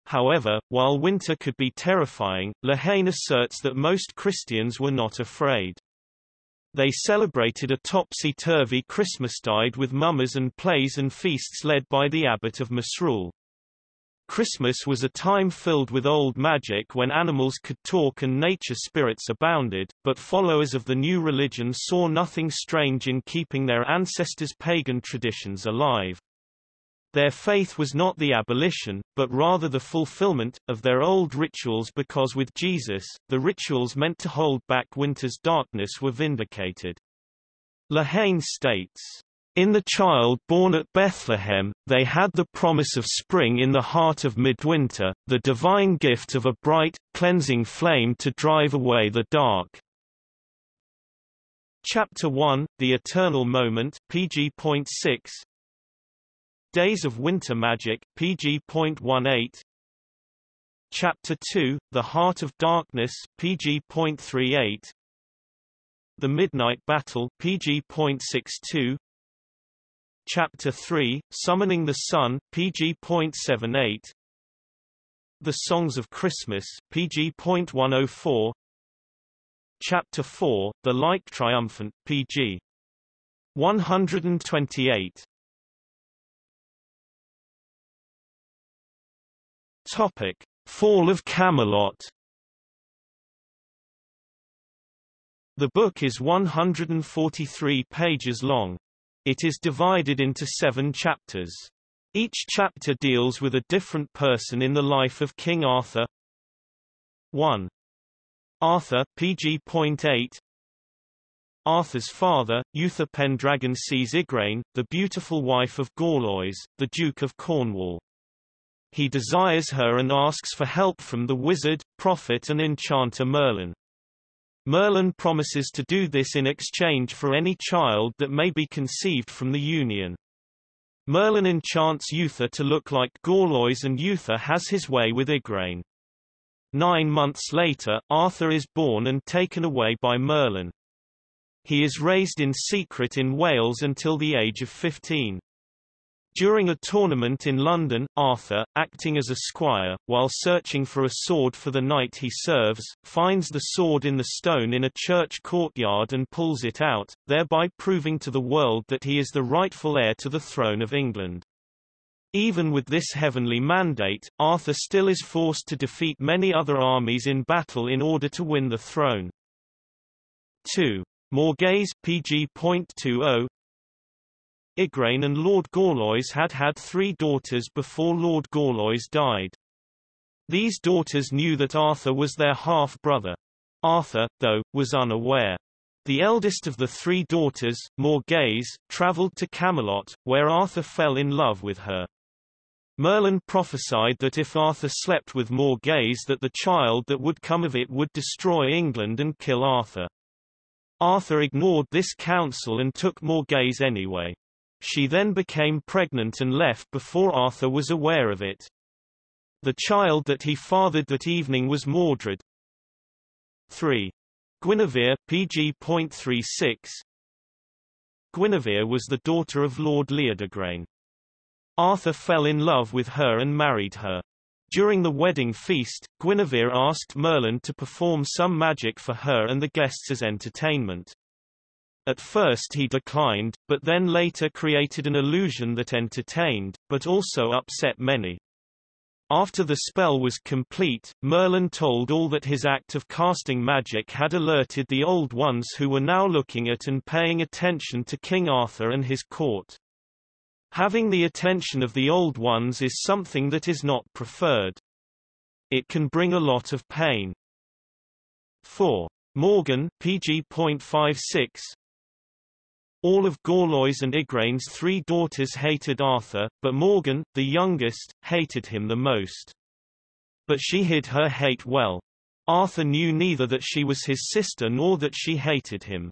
However, while winter could be terrifying, Lehane asserts that most Christians were not afraid. They celebrated a topsy-turvy Christmastide with mummers and plays and feasts led by the abbot of Misrule. Christmas was a time filled with old magic when animals could talk and nature spirits abounded, but followers of the new religion saw nothing strange in keeping their ancestors' pagan traditions alive. Their faith was not the abolition, but rather the fulfillment, of their old rituals because with Jesus, the rituals meant to hold back winter's darkness were vindicated. Lehane states, in the child born at Bethlehem, they had the promise of spring in the heart of midwinter, the divine gift of a bright, cleansing flame to drive away the dark. Chapter 1, The Eternal Moment pg.6, Days of Winter Magic, pg.18 Chapter 2, The Heart of Darkness, pg.38 The Midnight Battle, pg.62 Chapter 3, Summoning the Sun, pg.78 The Songs of Christmas, pg.104 Chapter 4, The Light Triumphant, pg. 128 Topic: Fall of Camelot. The book is 143 pages long. It is divided into seven chapters. Each chapter deals with a different person in the life of King Arthur. 1. Arthur pg.8 Arthur's father, Uther Pendragon sees Igraine, the beautiful wife of Gorlois, the Duke of Cornwall. He desires her and asks for help from the wizard, prophet and enchanter Merlin. Merlin promises to do this in exchange for any child that may be conceived from the union. Merlin enchants Uther to look like Gorlois and Uther has his way with Igraine. Nine months later, Arthur is born and taken away by Merlin. He is raised in secret in Wales until the age of 15. During a tournament in London, Arthur, acting as a squire, while searching for a sword for the knight he serves, finds the sword in the stone in a church courtyard and pulls it out, thereby proving to the world that he is the rightful heir to the throne of England. Even with this heavenly mandate, Arthur still is forced to defeat many other armies in battle in order to win the throne. 2. Morgase pg.20 Igraine and Lord Gorlois had had three daughters before Lord Gorlois died. These daughters knew that Arthur was their half-brother. Arthur, though, was unaware. The eldest of the three daughters, Morgase, travelled to Camelot, where Arthur fell in love with her. Merlin prophesied that if Arthur slept with Morgase that the child that would come of it would destroy England and kill Arthur. Arthur ignored this counsel and took Morgase anyway. She then became pregnant and left before Arthur was aware of it. The child that he fathered that evening was Mordred. 3. Guinevere, pg.36 Guinevere was the daughter of Lord Leodegrane. Arthur fell in love with her and married her. During the wedding feast, Guinevere asked Merlin to perform some magic for her and the guests as entertainment. At first he declined, but then later created an illusion that entertained, but also upset many. After the spell was complete, Merlin told all that his act of casting magic had alerted the Old Ones who were now looking at and paying attention to King Arthur and his court. Having the attention of the Old Ones is something that is not preferred. It can bring a lot of pain. 4. Morgan, pg.56, all of Gorlois and Igraine's three daughters hated Arthur, but Morgan, the youngest, hated him the most. But she hid her hate well. Arthur knew neither that she was his sister nor that she hated him.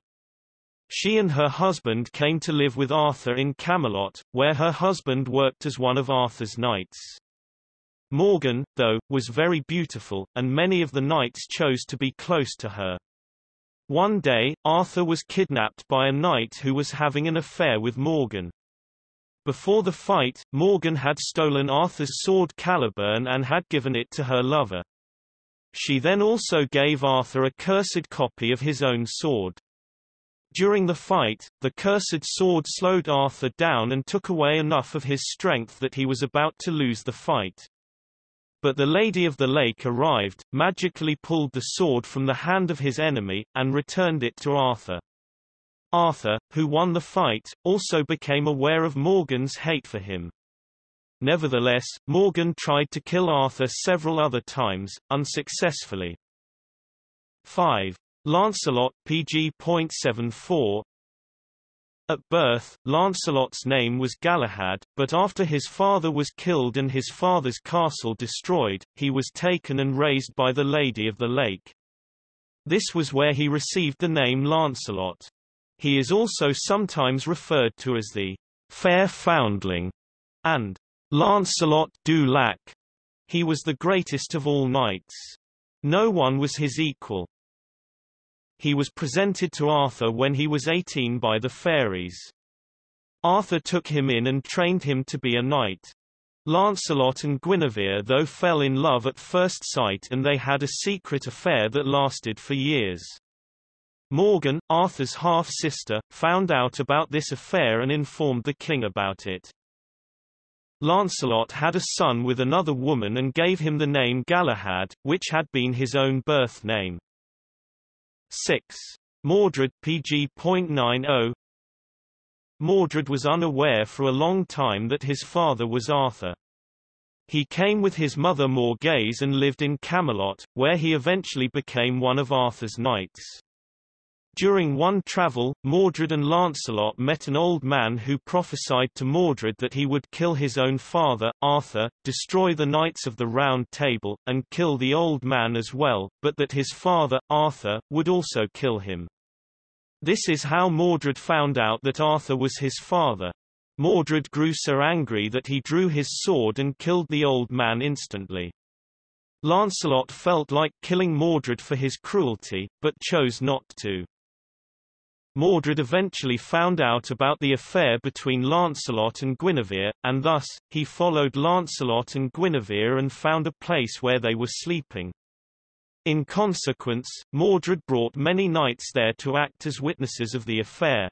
She and her husband came to live with Arthur in Camelot, where her husband worked as one of Arthur's knights. Morgan, though, was very beautiful, and many of the knights chose to be close to her. One day, Arthur was kidnapped by a knight who was having an affair with Morgan. Before the fight, Morgan had stolen Arthur's sword Caliburn and had given it to her lover. She then also gave Arthur a cursed copy of his own sword. During the fight, the cursed sword slowed Arthur down and took away enough of his strength that he was about to lose the fight. But the Lady of the Lake arrived, magically pulled the sword from the hand of his enemy, and returned it to Arthur. Arthur, who won the fight, also became aware of Morgan's hate for him. Nevertheless, Morgan tried to kill Arthur several other times, unsuccessfully. 5. Lancelot pg.74 At birth, Lancelot's name was Galahad, but after his father was killed and his father's castle destroyed, he was taken and raised by the Lady of the Lake. This was where he received the name Lancelot. He is also sometimes referred to as the Fair Foundling and Lancelot du Lac. He was the greatest of all knights. No one was his equal. He was presented to Arthur when he was 18 by the fairies. Arthur took him in and trained him to be a knight. Lancelot and Guinevere though fell in love at first sight and they had a secret affair that lasted for years. Morgan, Arthur's half-sister, found out about this affair and informed the king about it. Lancelot had a son with another woman and gave him the name Galahad, which had been his own birth name. 6. Mordred pg.90 Mordred was unaware for a long time that his father was Arthur. He came with his mother Morgase and lived in Camelot, where he eventually became one of Arthur's knights. During one travel, Mordred and Lancelot met an old man who prophesied to Mordred that he would kill his own father, Arthur, destroy the Knights of the Round Table, and kill the old man as well, but that his father, Arthur, would also kill him. This is how Mordred found out that Arthur was his father. Mordred grew so angry that he drew his sword and killed the old man instantly. Lancelot felt like killing Mordred for his cruelty, but chose not to. Mordred eventually found out about the affair between Lancelot and Guinevere, and thus, he followed Lancelot and Guinevere and found a place where they were sleeping. In consequence, Mordred brought many knights there to act as witnesses of the affair.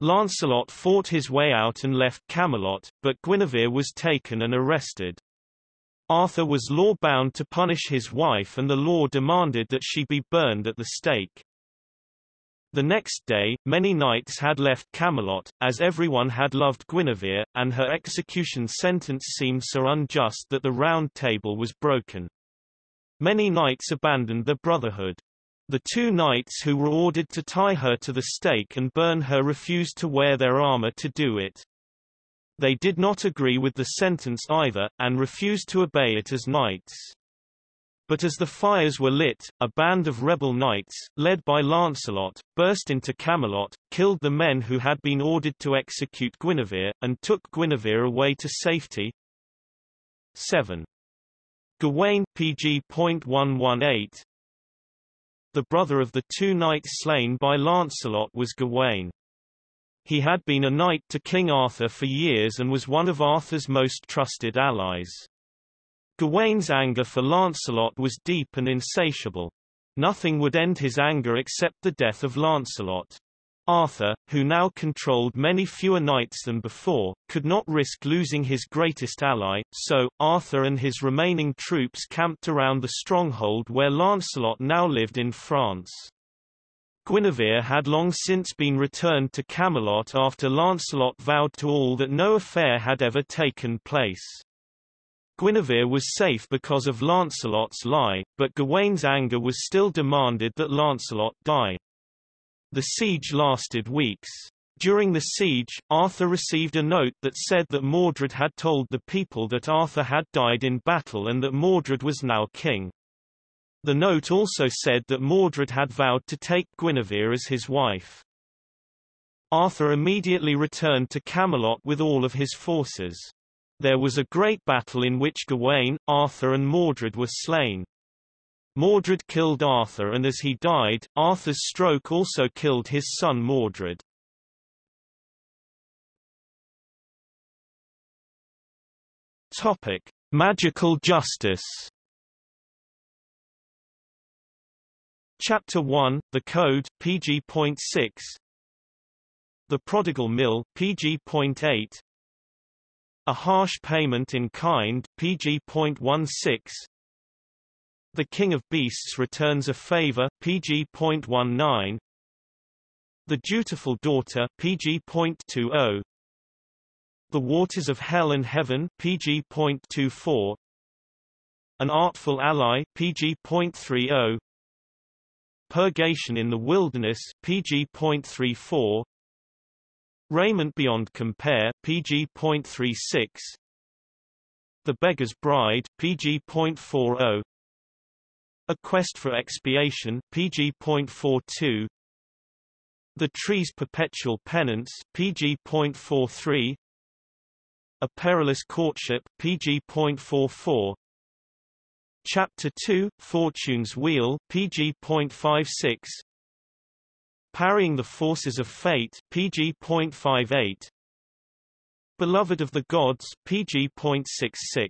Lancelot fought his way out and left Camelot, but Guinevere was taken and arrested. Arthur was law-bound to punish his wife and the law demanded that she be burned at the stake. The next day, many knights had left Camelot, as everyone had loved Guinevere, and her execution sentence seemed so unjust that the round table was broken. Many knights abandoned the brotherhood. The two knights who were ordered to tie her to the stake and burn her refused to wear their armor to do it. They did not agree with the sentence either, and refused to obey it as knights. But as the fires were lit, a band of rebel knights, led by Lancelot, burst into Camelot, killed the men who had been ordered to execute Guinevere, and took Guinevere away to safety. 7. Gawain pg.118 The brother of the two knights slain by Lancelot was Gawain. He had been a knight to King Arthur for years and was one of Arthur's most trusted allies. Gawain's anger for Lancelot was deep and insatiable. Nothing would end his anger except the death of Lancelot. Arthur, who now controlled many fewer knights than before, could not risk losing his greatest ally, so, Arthur and his remaining troops camped around the stronghold where Lancelot now lived in France. Guinevere had long since been returned to Camelot after Lancelot vowed to all that no affair had ever taken place. Guinevere was safe because of Lancelot's lie, but Gawain's anger was still demanded that Lancelot die. The siege lasted weeks. During the siege, Arthur received a note that said that Mordred had told the people that Arthur had died in battle and that Mordred was now king. The note also said that Mordred had vowed to take Guinevere as his wife. Arthur immediately returned to Camelot with all of his forces. There was a great battle in which Gawain, Arthur and Mordred were slain. Mordred killed Arthur and as he died, Arthur's stroke also killed his son Mordred. Topic: Magical justice. Chapter 1: The Code, PG.6. The Prodigal Mill, PG.8. A harsh payment in kind, PG.16. The King of Beasts returns a favor, PG.19. The Dutiful Daughter, PG.20. The Waters of Hell and Heaven, PG.24. An Artful Ally, PG.30. Purgation in the Wilderness, PG.34. Raiment Beyond Compare, PG.36. The Beggar's Bride, PG.40. A Quest for Expiation, PG.42. The Tree's Perpetual Penance, PG.43. A Perilous Courtship, PG.44. Chapter 2, Fortune's Wheel, PG.56. Parrying the Forces of Fate, PG.58. Beloved of the Gods, PG.66.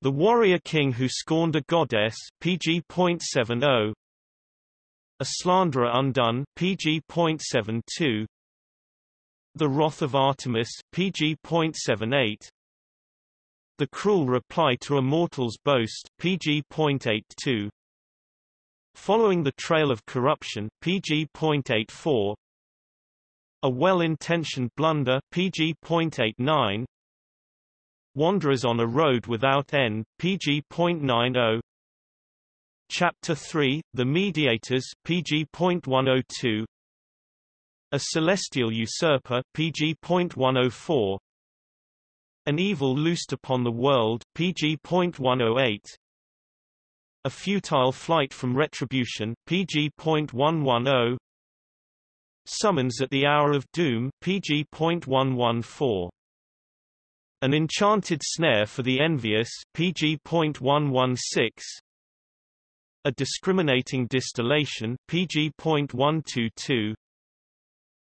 The Warrior King Who Scorned a Goddess, PG.70. A Slanderer Undone, PG.72. The Wrath of Artemis, PG.78. The Cruel Reply to a Mortal's Boast, PG.82. Following the Trail of Corruption, PG.84. A Well-Intentioned Blunder, PG.89. Wanderers on a Road Without End, PG.90. Chapter 3, The Mediators, PG.102. A Celestial Usurper PG.104 An Evil Loosed Upon the World PG.108 A Futile Flight from Retribution PG.110 Summons at the Hour of Doom PG.114 An Enchanted Snare for the Envious PG.116 A Discriminating Distillation PG.122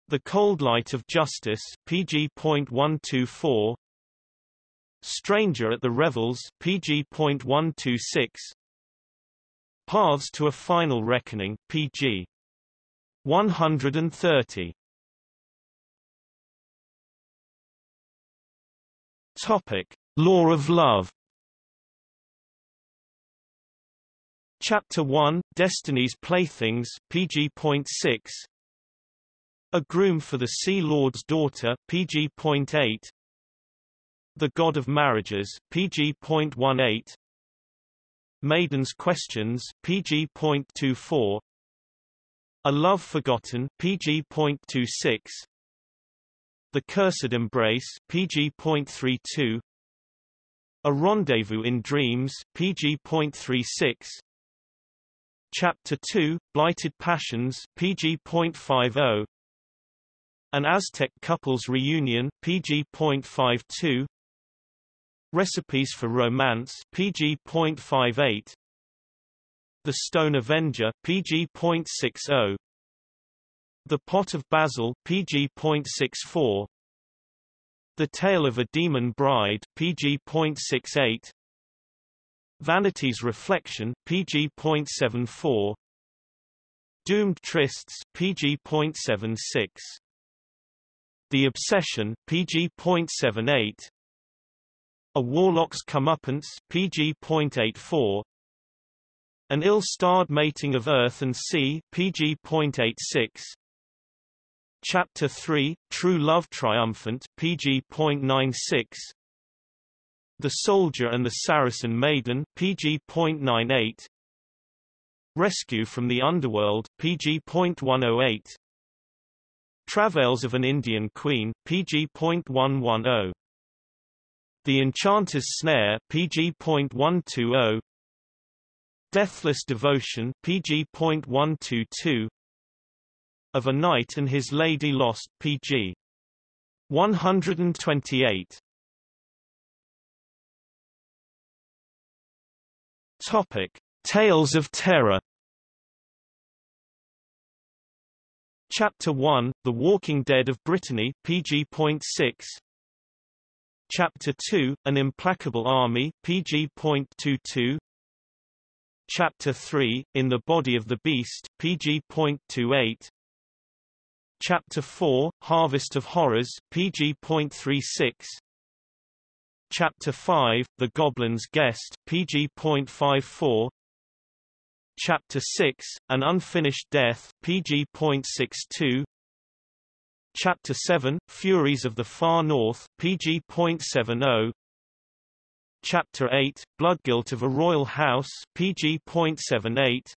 the Cold Light of Justice, PG.124. Stranger at the Revels, PG.126. Paths to a Final Reckoning, PG. 130. Topic: Law of Love. Chapter 1: Destiny's Playthings, PG.6. A Groom for the Sea Lord's Daughter, PG.8 The God of Marriages, PG.18 Maiden's Questions, PG.24 A Love Forgotten, PG.26 The Cursed Embrace, PG.32 A Rendezvous in Dreams, PG.36 Chapter 2, Blighted Passions, PG.50 an Aztec Couples Reunion PG.52 Recipes for Romance PG.58 The Stone Avenger PG.60 The Pot of Basil PG.64 The Tale of a Demon Bride PG.68 Vanity's Reflection PG.74 Doomed Trysts PG.76 the Obsession, PG.78. A Warlock's Comeuppance, PG.84. An Ill-starred Mating of Earth and Sea, PG.86. Chapter 3, True Love Triumphant, PG.96. The Soldier and the Saracen Maiden, PG.98. Rescue from the Underworld, PG.108. Travails of an Indian Queen, PG.110. The Enchanter's Snare, PG.120. Deathless Devotion, PG.122. Of a Knight and His Lady Lost, pg. 128. Topic: Tales of Terror. Chapter 1: The Walking Dead of Brittany, pg.6. Chapter 2: An Implacable Army, pg.22. Chapter 3: In the Body of the Beast, pg.28. Chapter 4, Harvest of Horrors, pg.36 Chapter 5, The Goblin's Guest, pg.54 Chapter 6, An Unfinished Death, pg.62 Chapter 7, Furies of the Far North, pg.70 Chapter 8, Bloodguilt of a Royal House, pg.78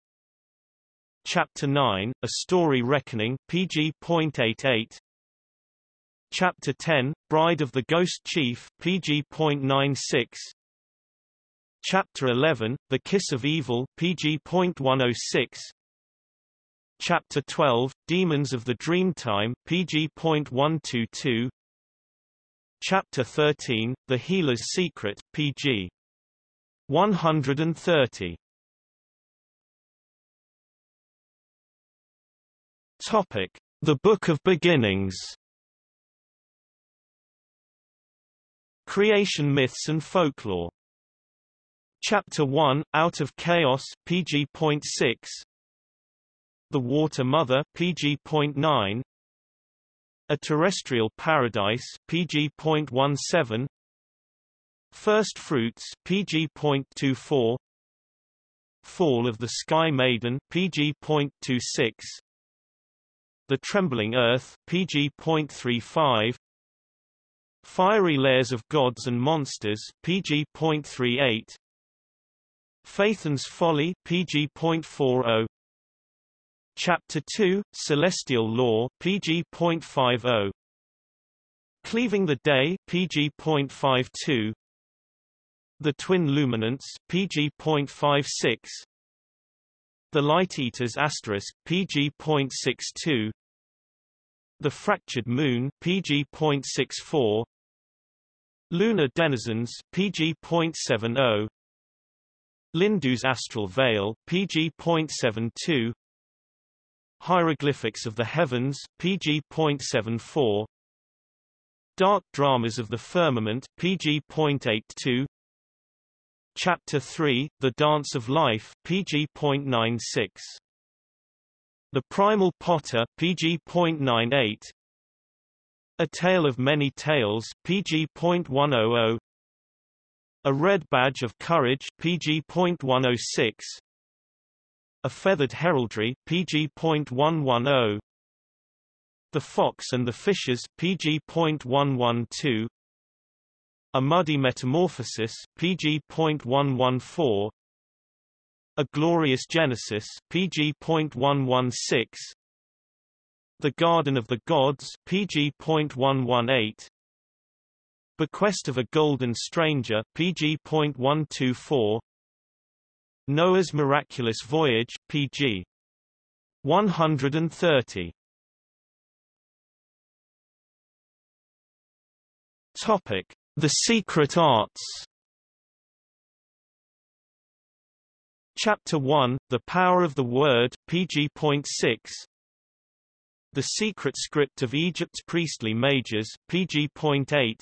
Chapter 9, A Story Reckoning, pg.88 Chapter 10, Bride of the Ghost Chief, pg.96 Chapter 11, The Kiss of Evil, pg.106 Chapter 12, Demons of the Dreamtime, pg.122 Chapter 13, The Healer's Secret, pg. 130 Topic: The Book of Beginnings. Creation myths and folklore. Chapter 1, Out of Chaos, pg.6 The Water Mother, pg.9 A Terrestrial Paradise, pg.17 First Fruits, pg.24 Fall of the Sky Maiden, pg.26 the Trembling Earth, pg.35 Fiery Layers of Gods and Monsters, pg.38 Phaethon's Folly, pg.40 Chapter 2, Celestial Law, pg.50 Cleaving the Day, pg.52 The Twin Luminants, pg.56 The Light Eaters asterisk, pg.62 the Fractured Moon PG.64 Lunar Denizens PG.70 Lindu's Astral Veil PG.72 Hieroglyphics of the Heavens pg. PG.74 Dark Dramas of the Firmament PG.82 Chapter 3 The Dance of Life PG.96 the Primal Potter PG.98 A Tale of Many Tales PG.100 A Red Badge of Courage PG.106 A Feathered Heraldry PG.110 The Fox and the Fishes PG.112 A Muddy Metamorphosis PG.114 a Glorious Genesis PG.116 The Garden of the Gods PG.118 Bequest of a Golden Stranger PG.124 Noah's Miraculous Voyage PG 130 Topic. The Secret Arts Chapter 1, The Power of the Word, PG pg.6 The Secret Script of Egypt's Priestly Mages, pg.8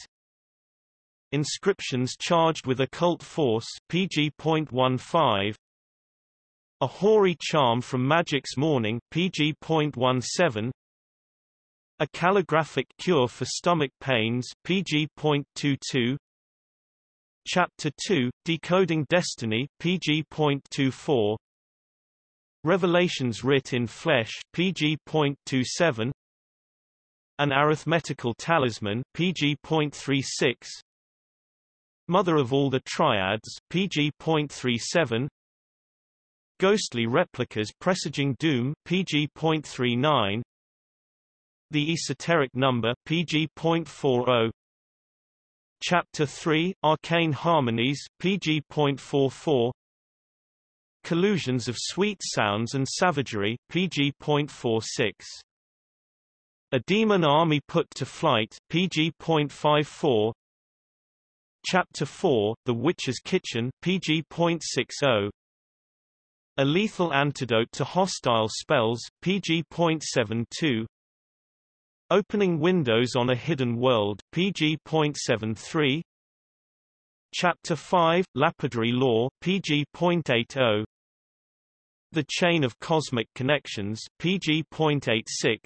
Inscriptions charged with occult force, pg.15 A hoary charm from Magic's Morning, pg.17 A calligraphic cure for stomach pains, pg.22 Chapter 2, Decoding Destiny, pg.24 Revelations Writ in Flesh, pg.27 An Arithmetical Talisman, pg.36 Mother of all the Triads, pg.37 Ghostly Replicas Presaging Doom, pg.39 The Esoteric Number, pg.40 Chapter 3, Arcane Harmonies, pg.44 Collusions of Sweet Sounds and Savagery, pg.46 A Demon Army Put to Flight PG.54 Chapter 4 The Witch's Kitchen PG.60 A Lethal Antidote to Hostile Spells PG.72 Opening Windows on a Hidden World PG.73 Chapter 5 Lapidary Law PG.80 The Chain of Cosmic Connections PG.86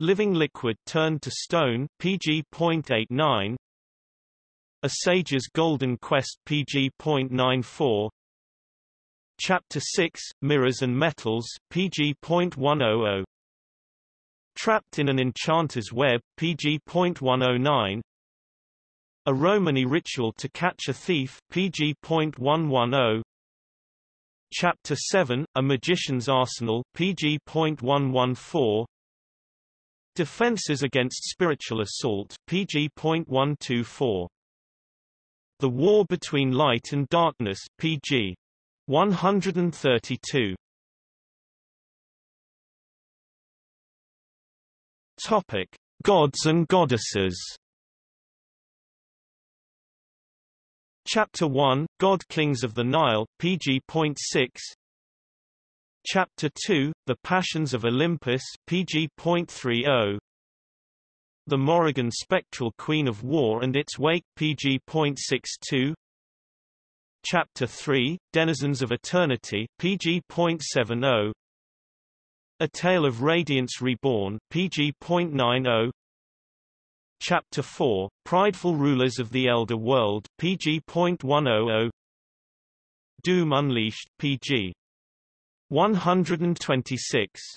Living Liquid Turned to Stone PG.89 A Sage's Golden Quest PG.94 Chapter 6 Mirrors and Metals PG.100 Trapped in an Enchanter's Web PG.109 A Romany Ritual to Catch a Thief PG.110 Chapter 7 A Magician's Arsenal PG.114 Defenses against spiritual assault PG.124 The War Between Light and Darkness PG 132 Topic Gods and Goddesses. Chapter 1 God Kings of the Nile PG.6 Chapter 2, The Passions of Olympus PG.30 The Morrigan Spectral Queen of War and its Wake PG.62 Chapter 3, Denizens of Eternity PG.70 A Tale of Radiance Reborn PG.90 Chapter 4, Prideful Rulers of the Elder World PG.100 Doom Unleashed PG 126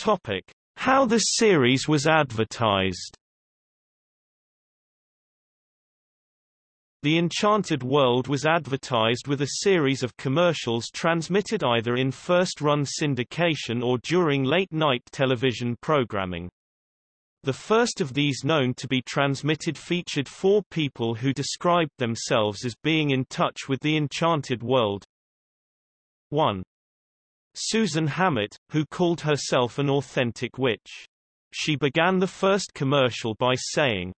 Topic: How the series was advertised. The Enchanted World was advertised with a series of commercials transmitted either in first-run syndication or during late-night television programming. The first of these known to be transmitted featured four people who described themselves as being in touch with the enchanted world. 1. Susan Hammett, who called herself an authentic witch. She began the first commercial by saying,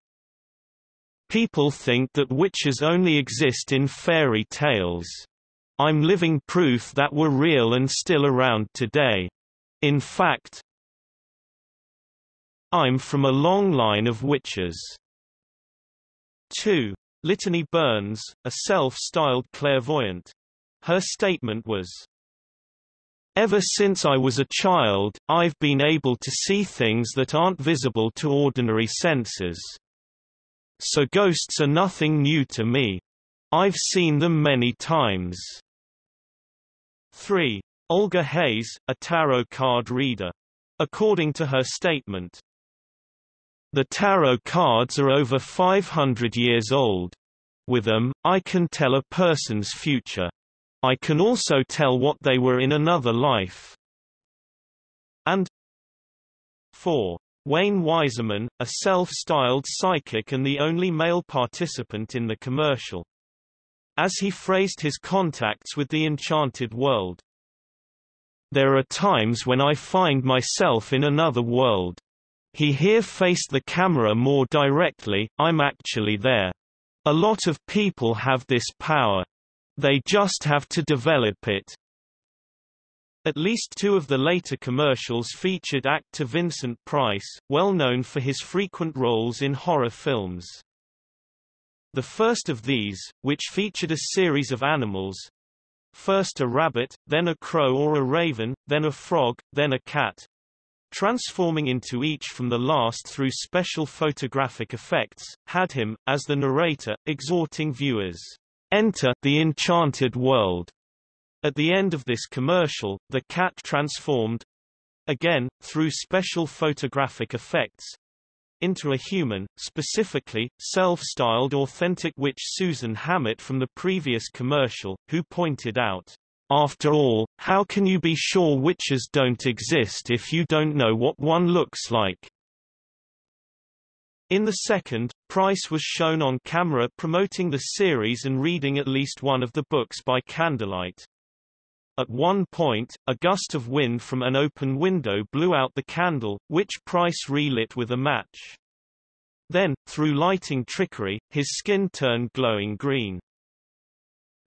People think that witches only exist in fairy tales. I'm living proof that we're real and still around today. In fact, I'm from a long line of witches. 2. Litany Burns, a self-styled clairvoyant. Her statement was, Ever since I was a child, I've been able to see things that aren't visible to ordinary senses. So ghosts are nothing new to me. I've seen them many times. 3. Olga Hayes, a tarot card reader. According to her statement, the tarot cards are over 500 years old. With them, I can tell a person's future. I can also tell what they were in another life. And 4. Wayne Weiserman, a self-styled psychic and the only male participant in the commercial. As he phrased his contacts with the enchanted world. There are times when I find myself in another world. He here faced the camera more directly, I'm actually there. A lot of people have this power. They just have to develop it. At least two of the later commercials featured actor Vincent Price, well known for his frequent roles in horror films. The first of these, which featured a series of animals, first a rabbit, then a crow or a raven, then a frog, then a cat, transforming into each from the last through special photographic effects, had him, as the narrator, exhorting viewers, "'Enter the enchanted world'". At the end of this commercial, the cat transformed, again, through special photographic effects, into a human, specifically, self-styled authentic witch Susan Hammett from the previous commercial, who pointed out, after all, how can you be sure witches don't exist if you don't know what one looks like? In the second, Price was shown on camera promoting the series and reading at least one of the books by candlelight. At one point, a gust of wind from an open window blew out the candle, which Price relit with a match. Then, through lighting trickery, his skin turned glowing green.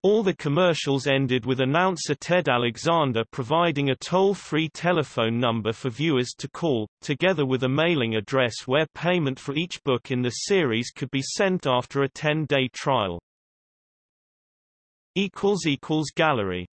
All the commercials ended with announcer Ted Alexander providing a toll-free telephone number for viewers to call, together with a mailing address where payment for each book in the series could be sent after a 10-day trial. Gallery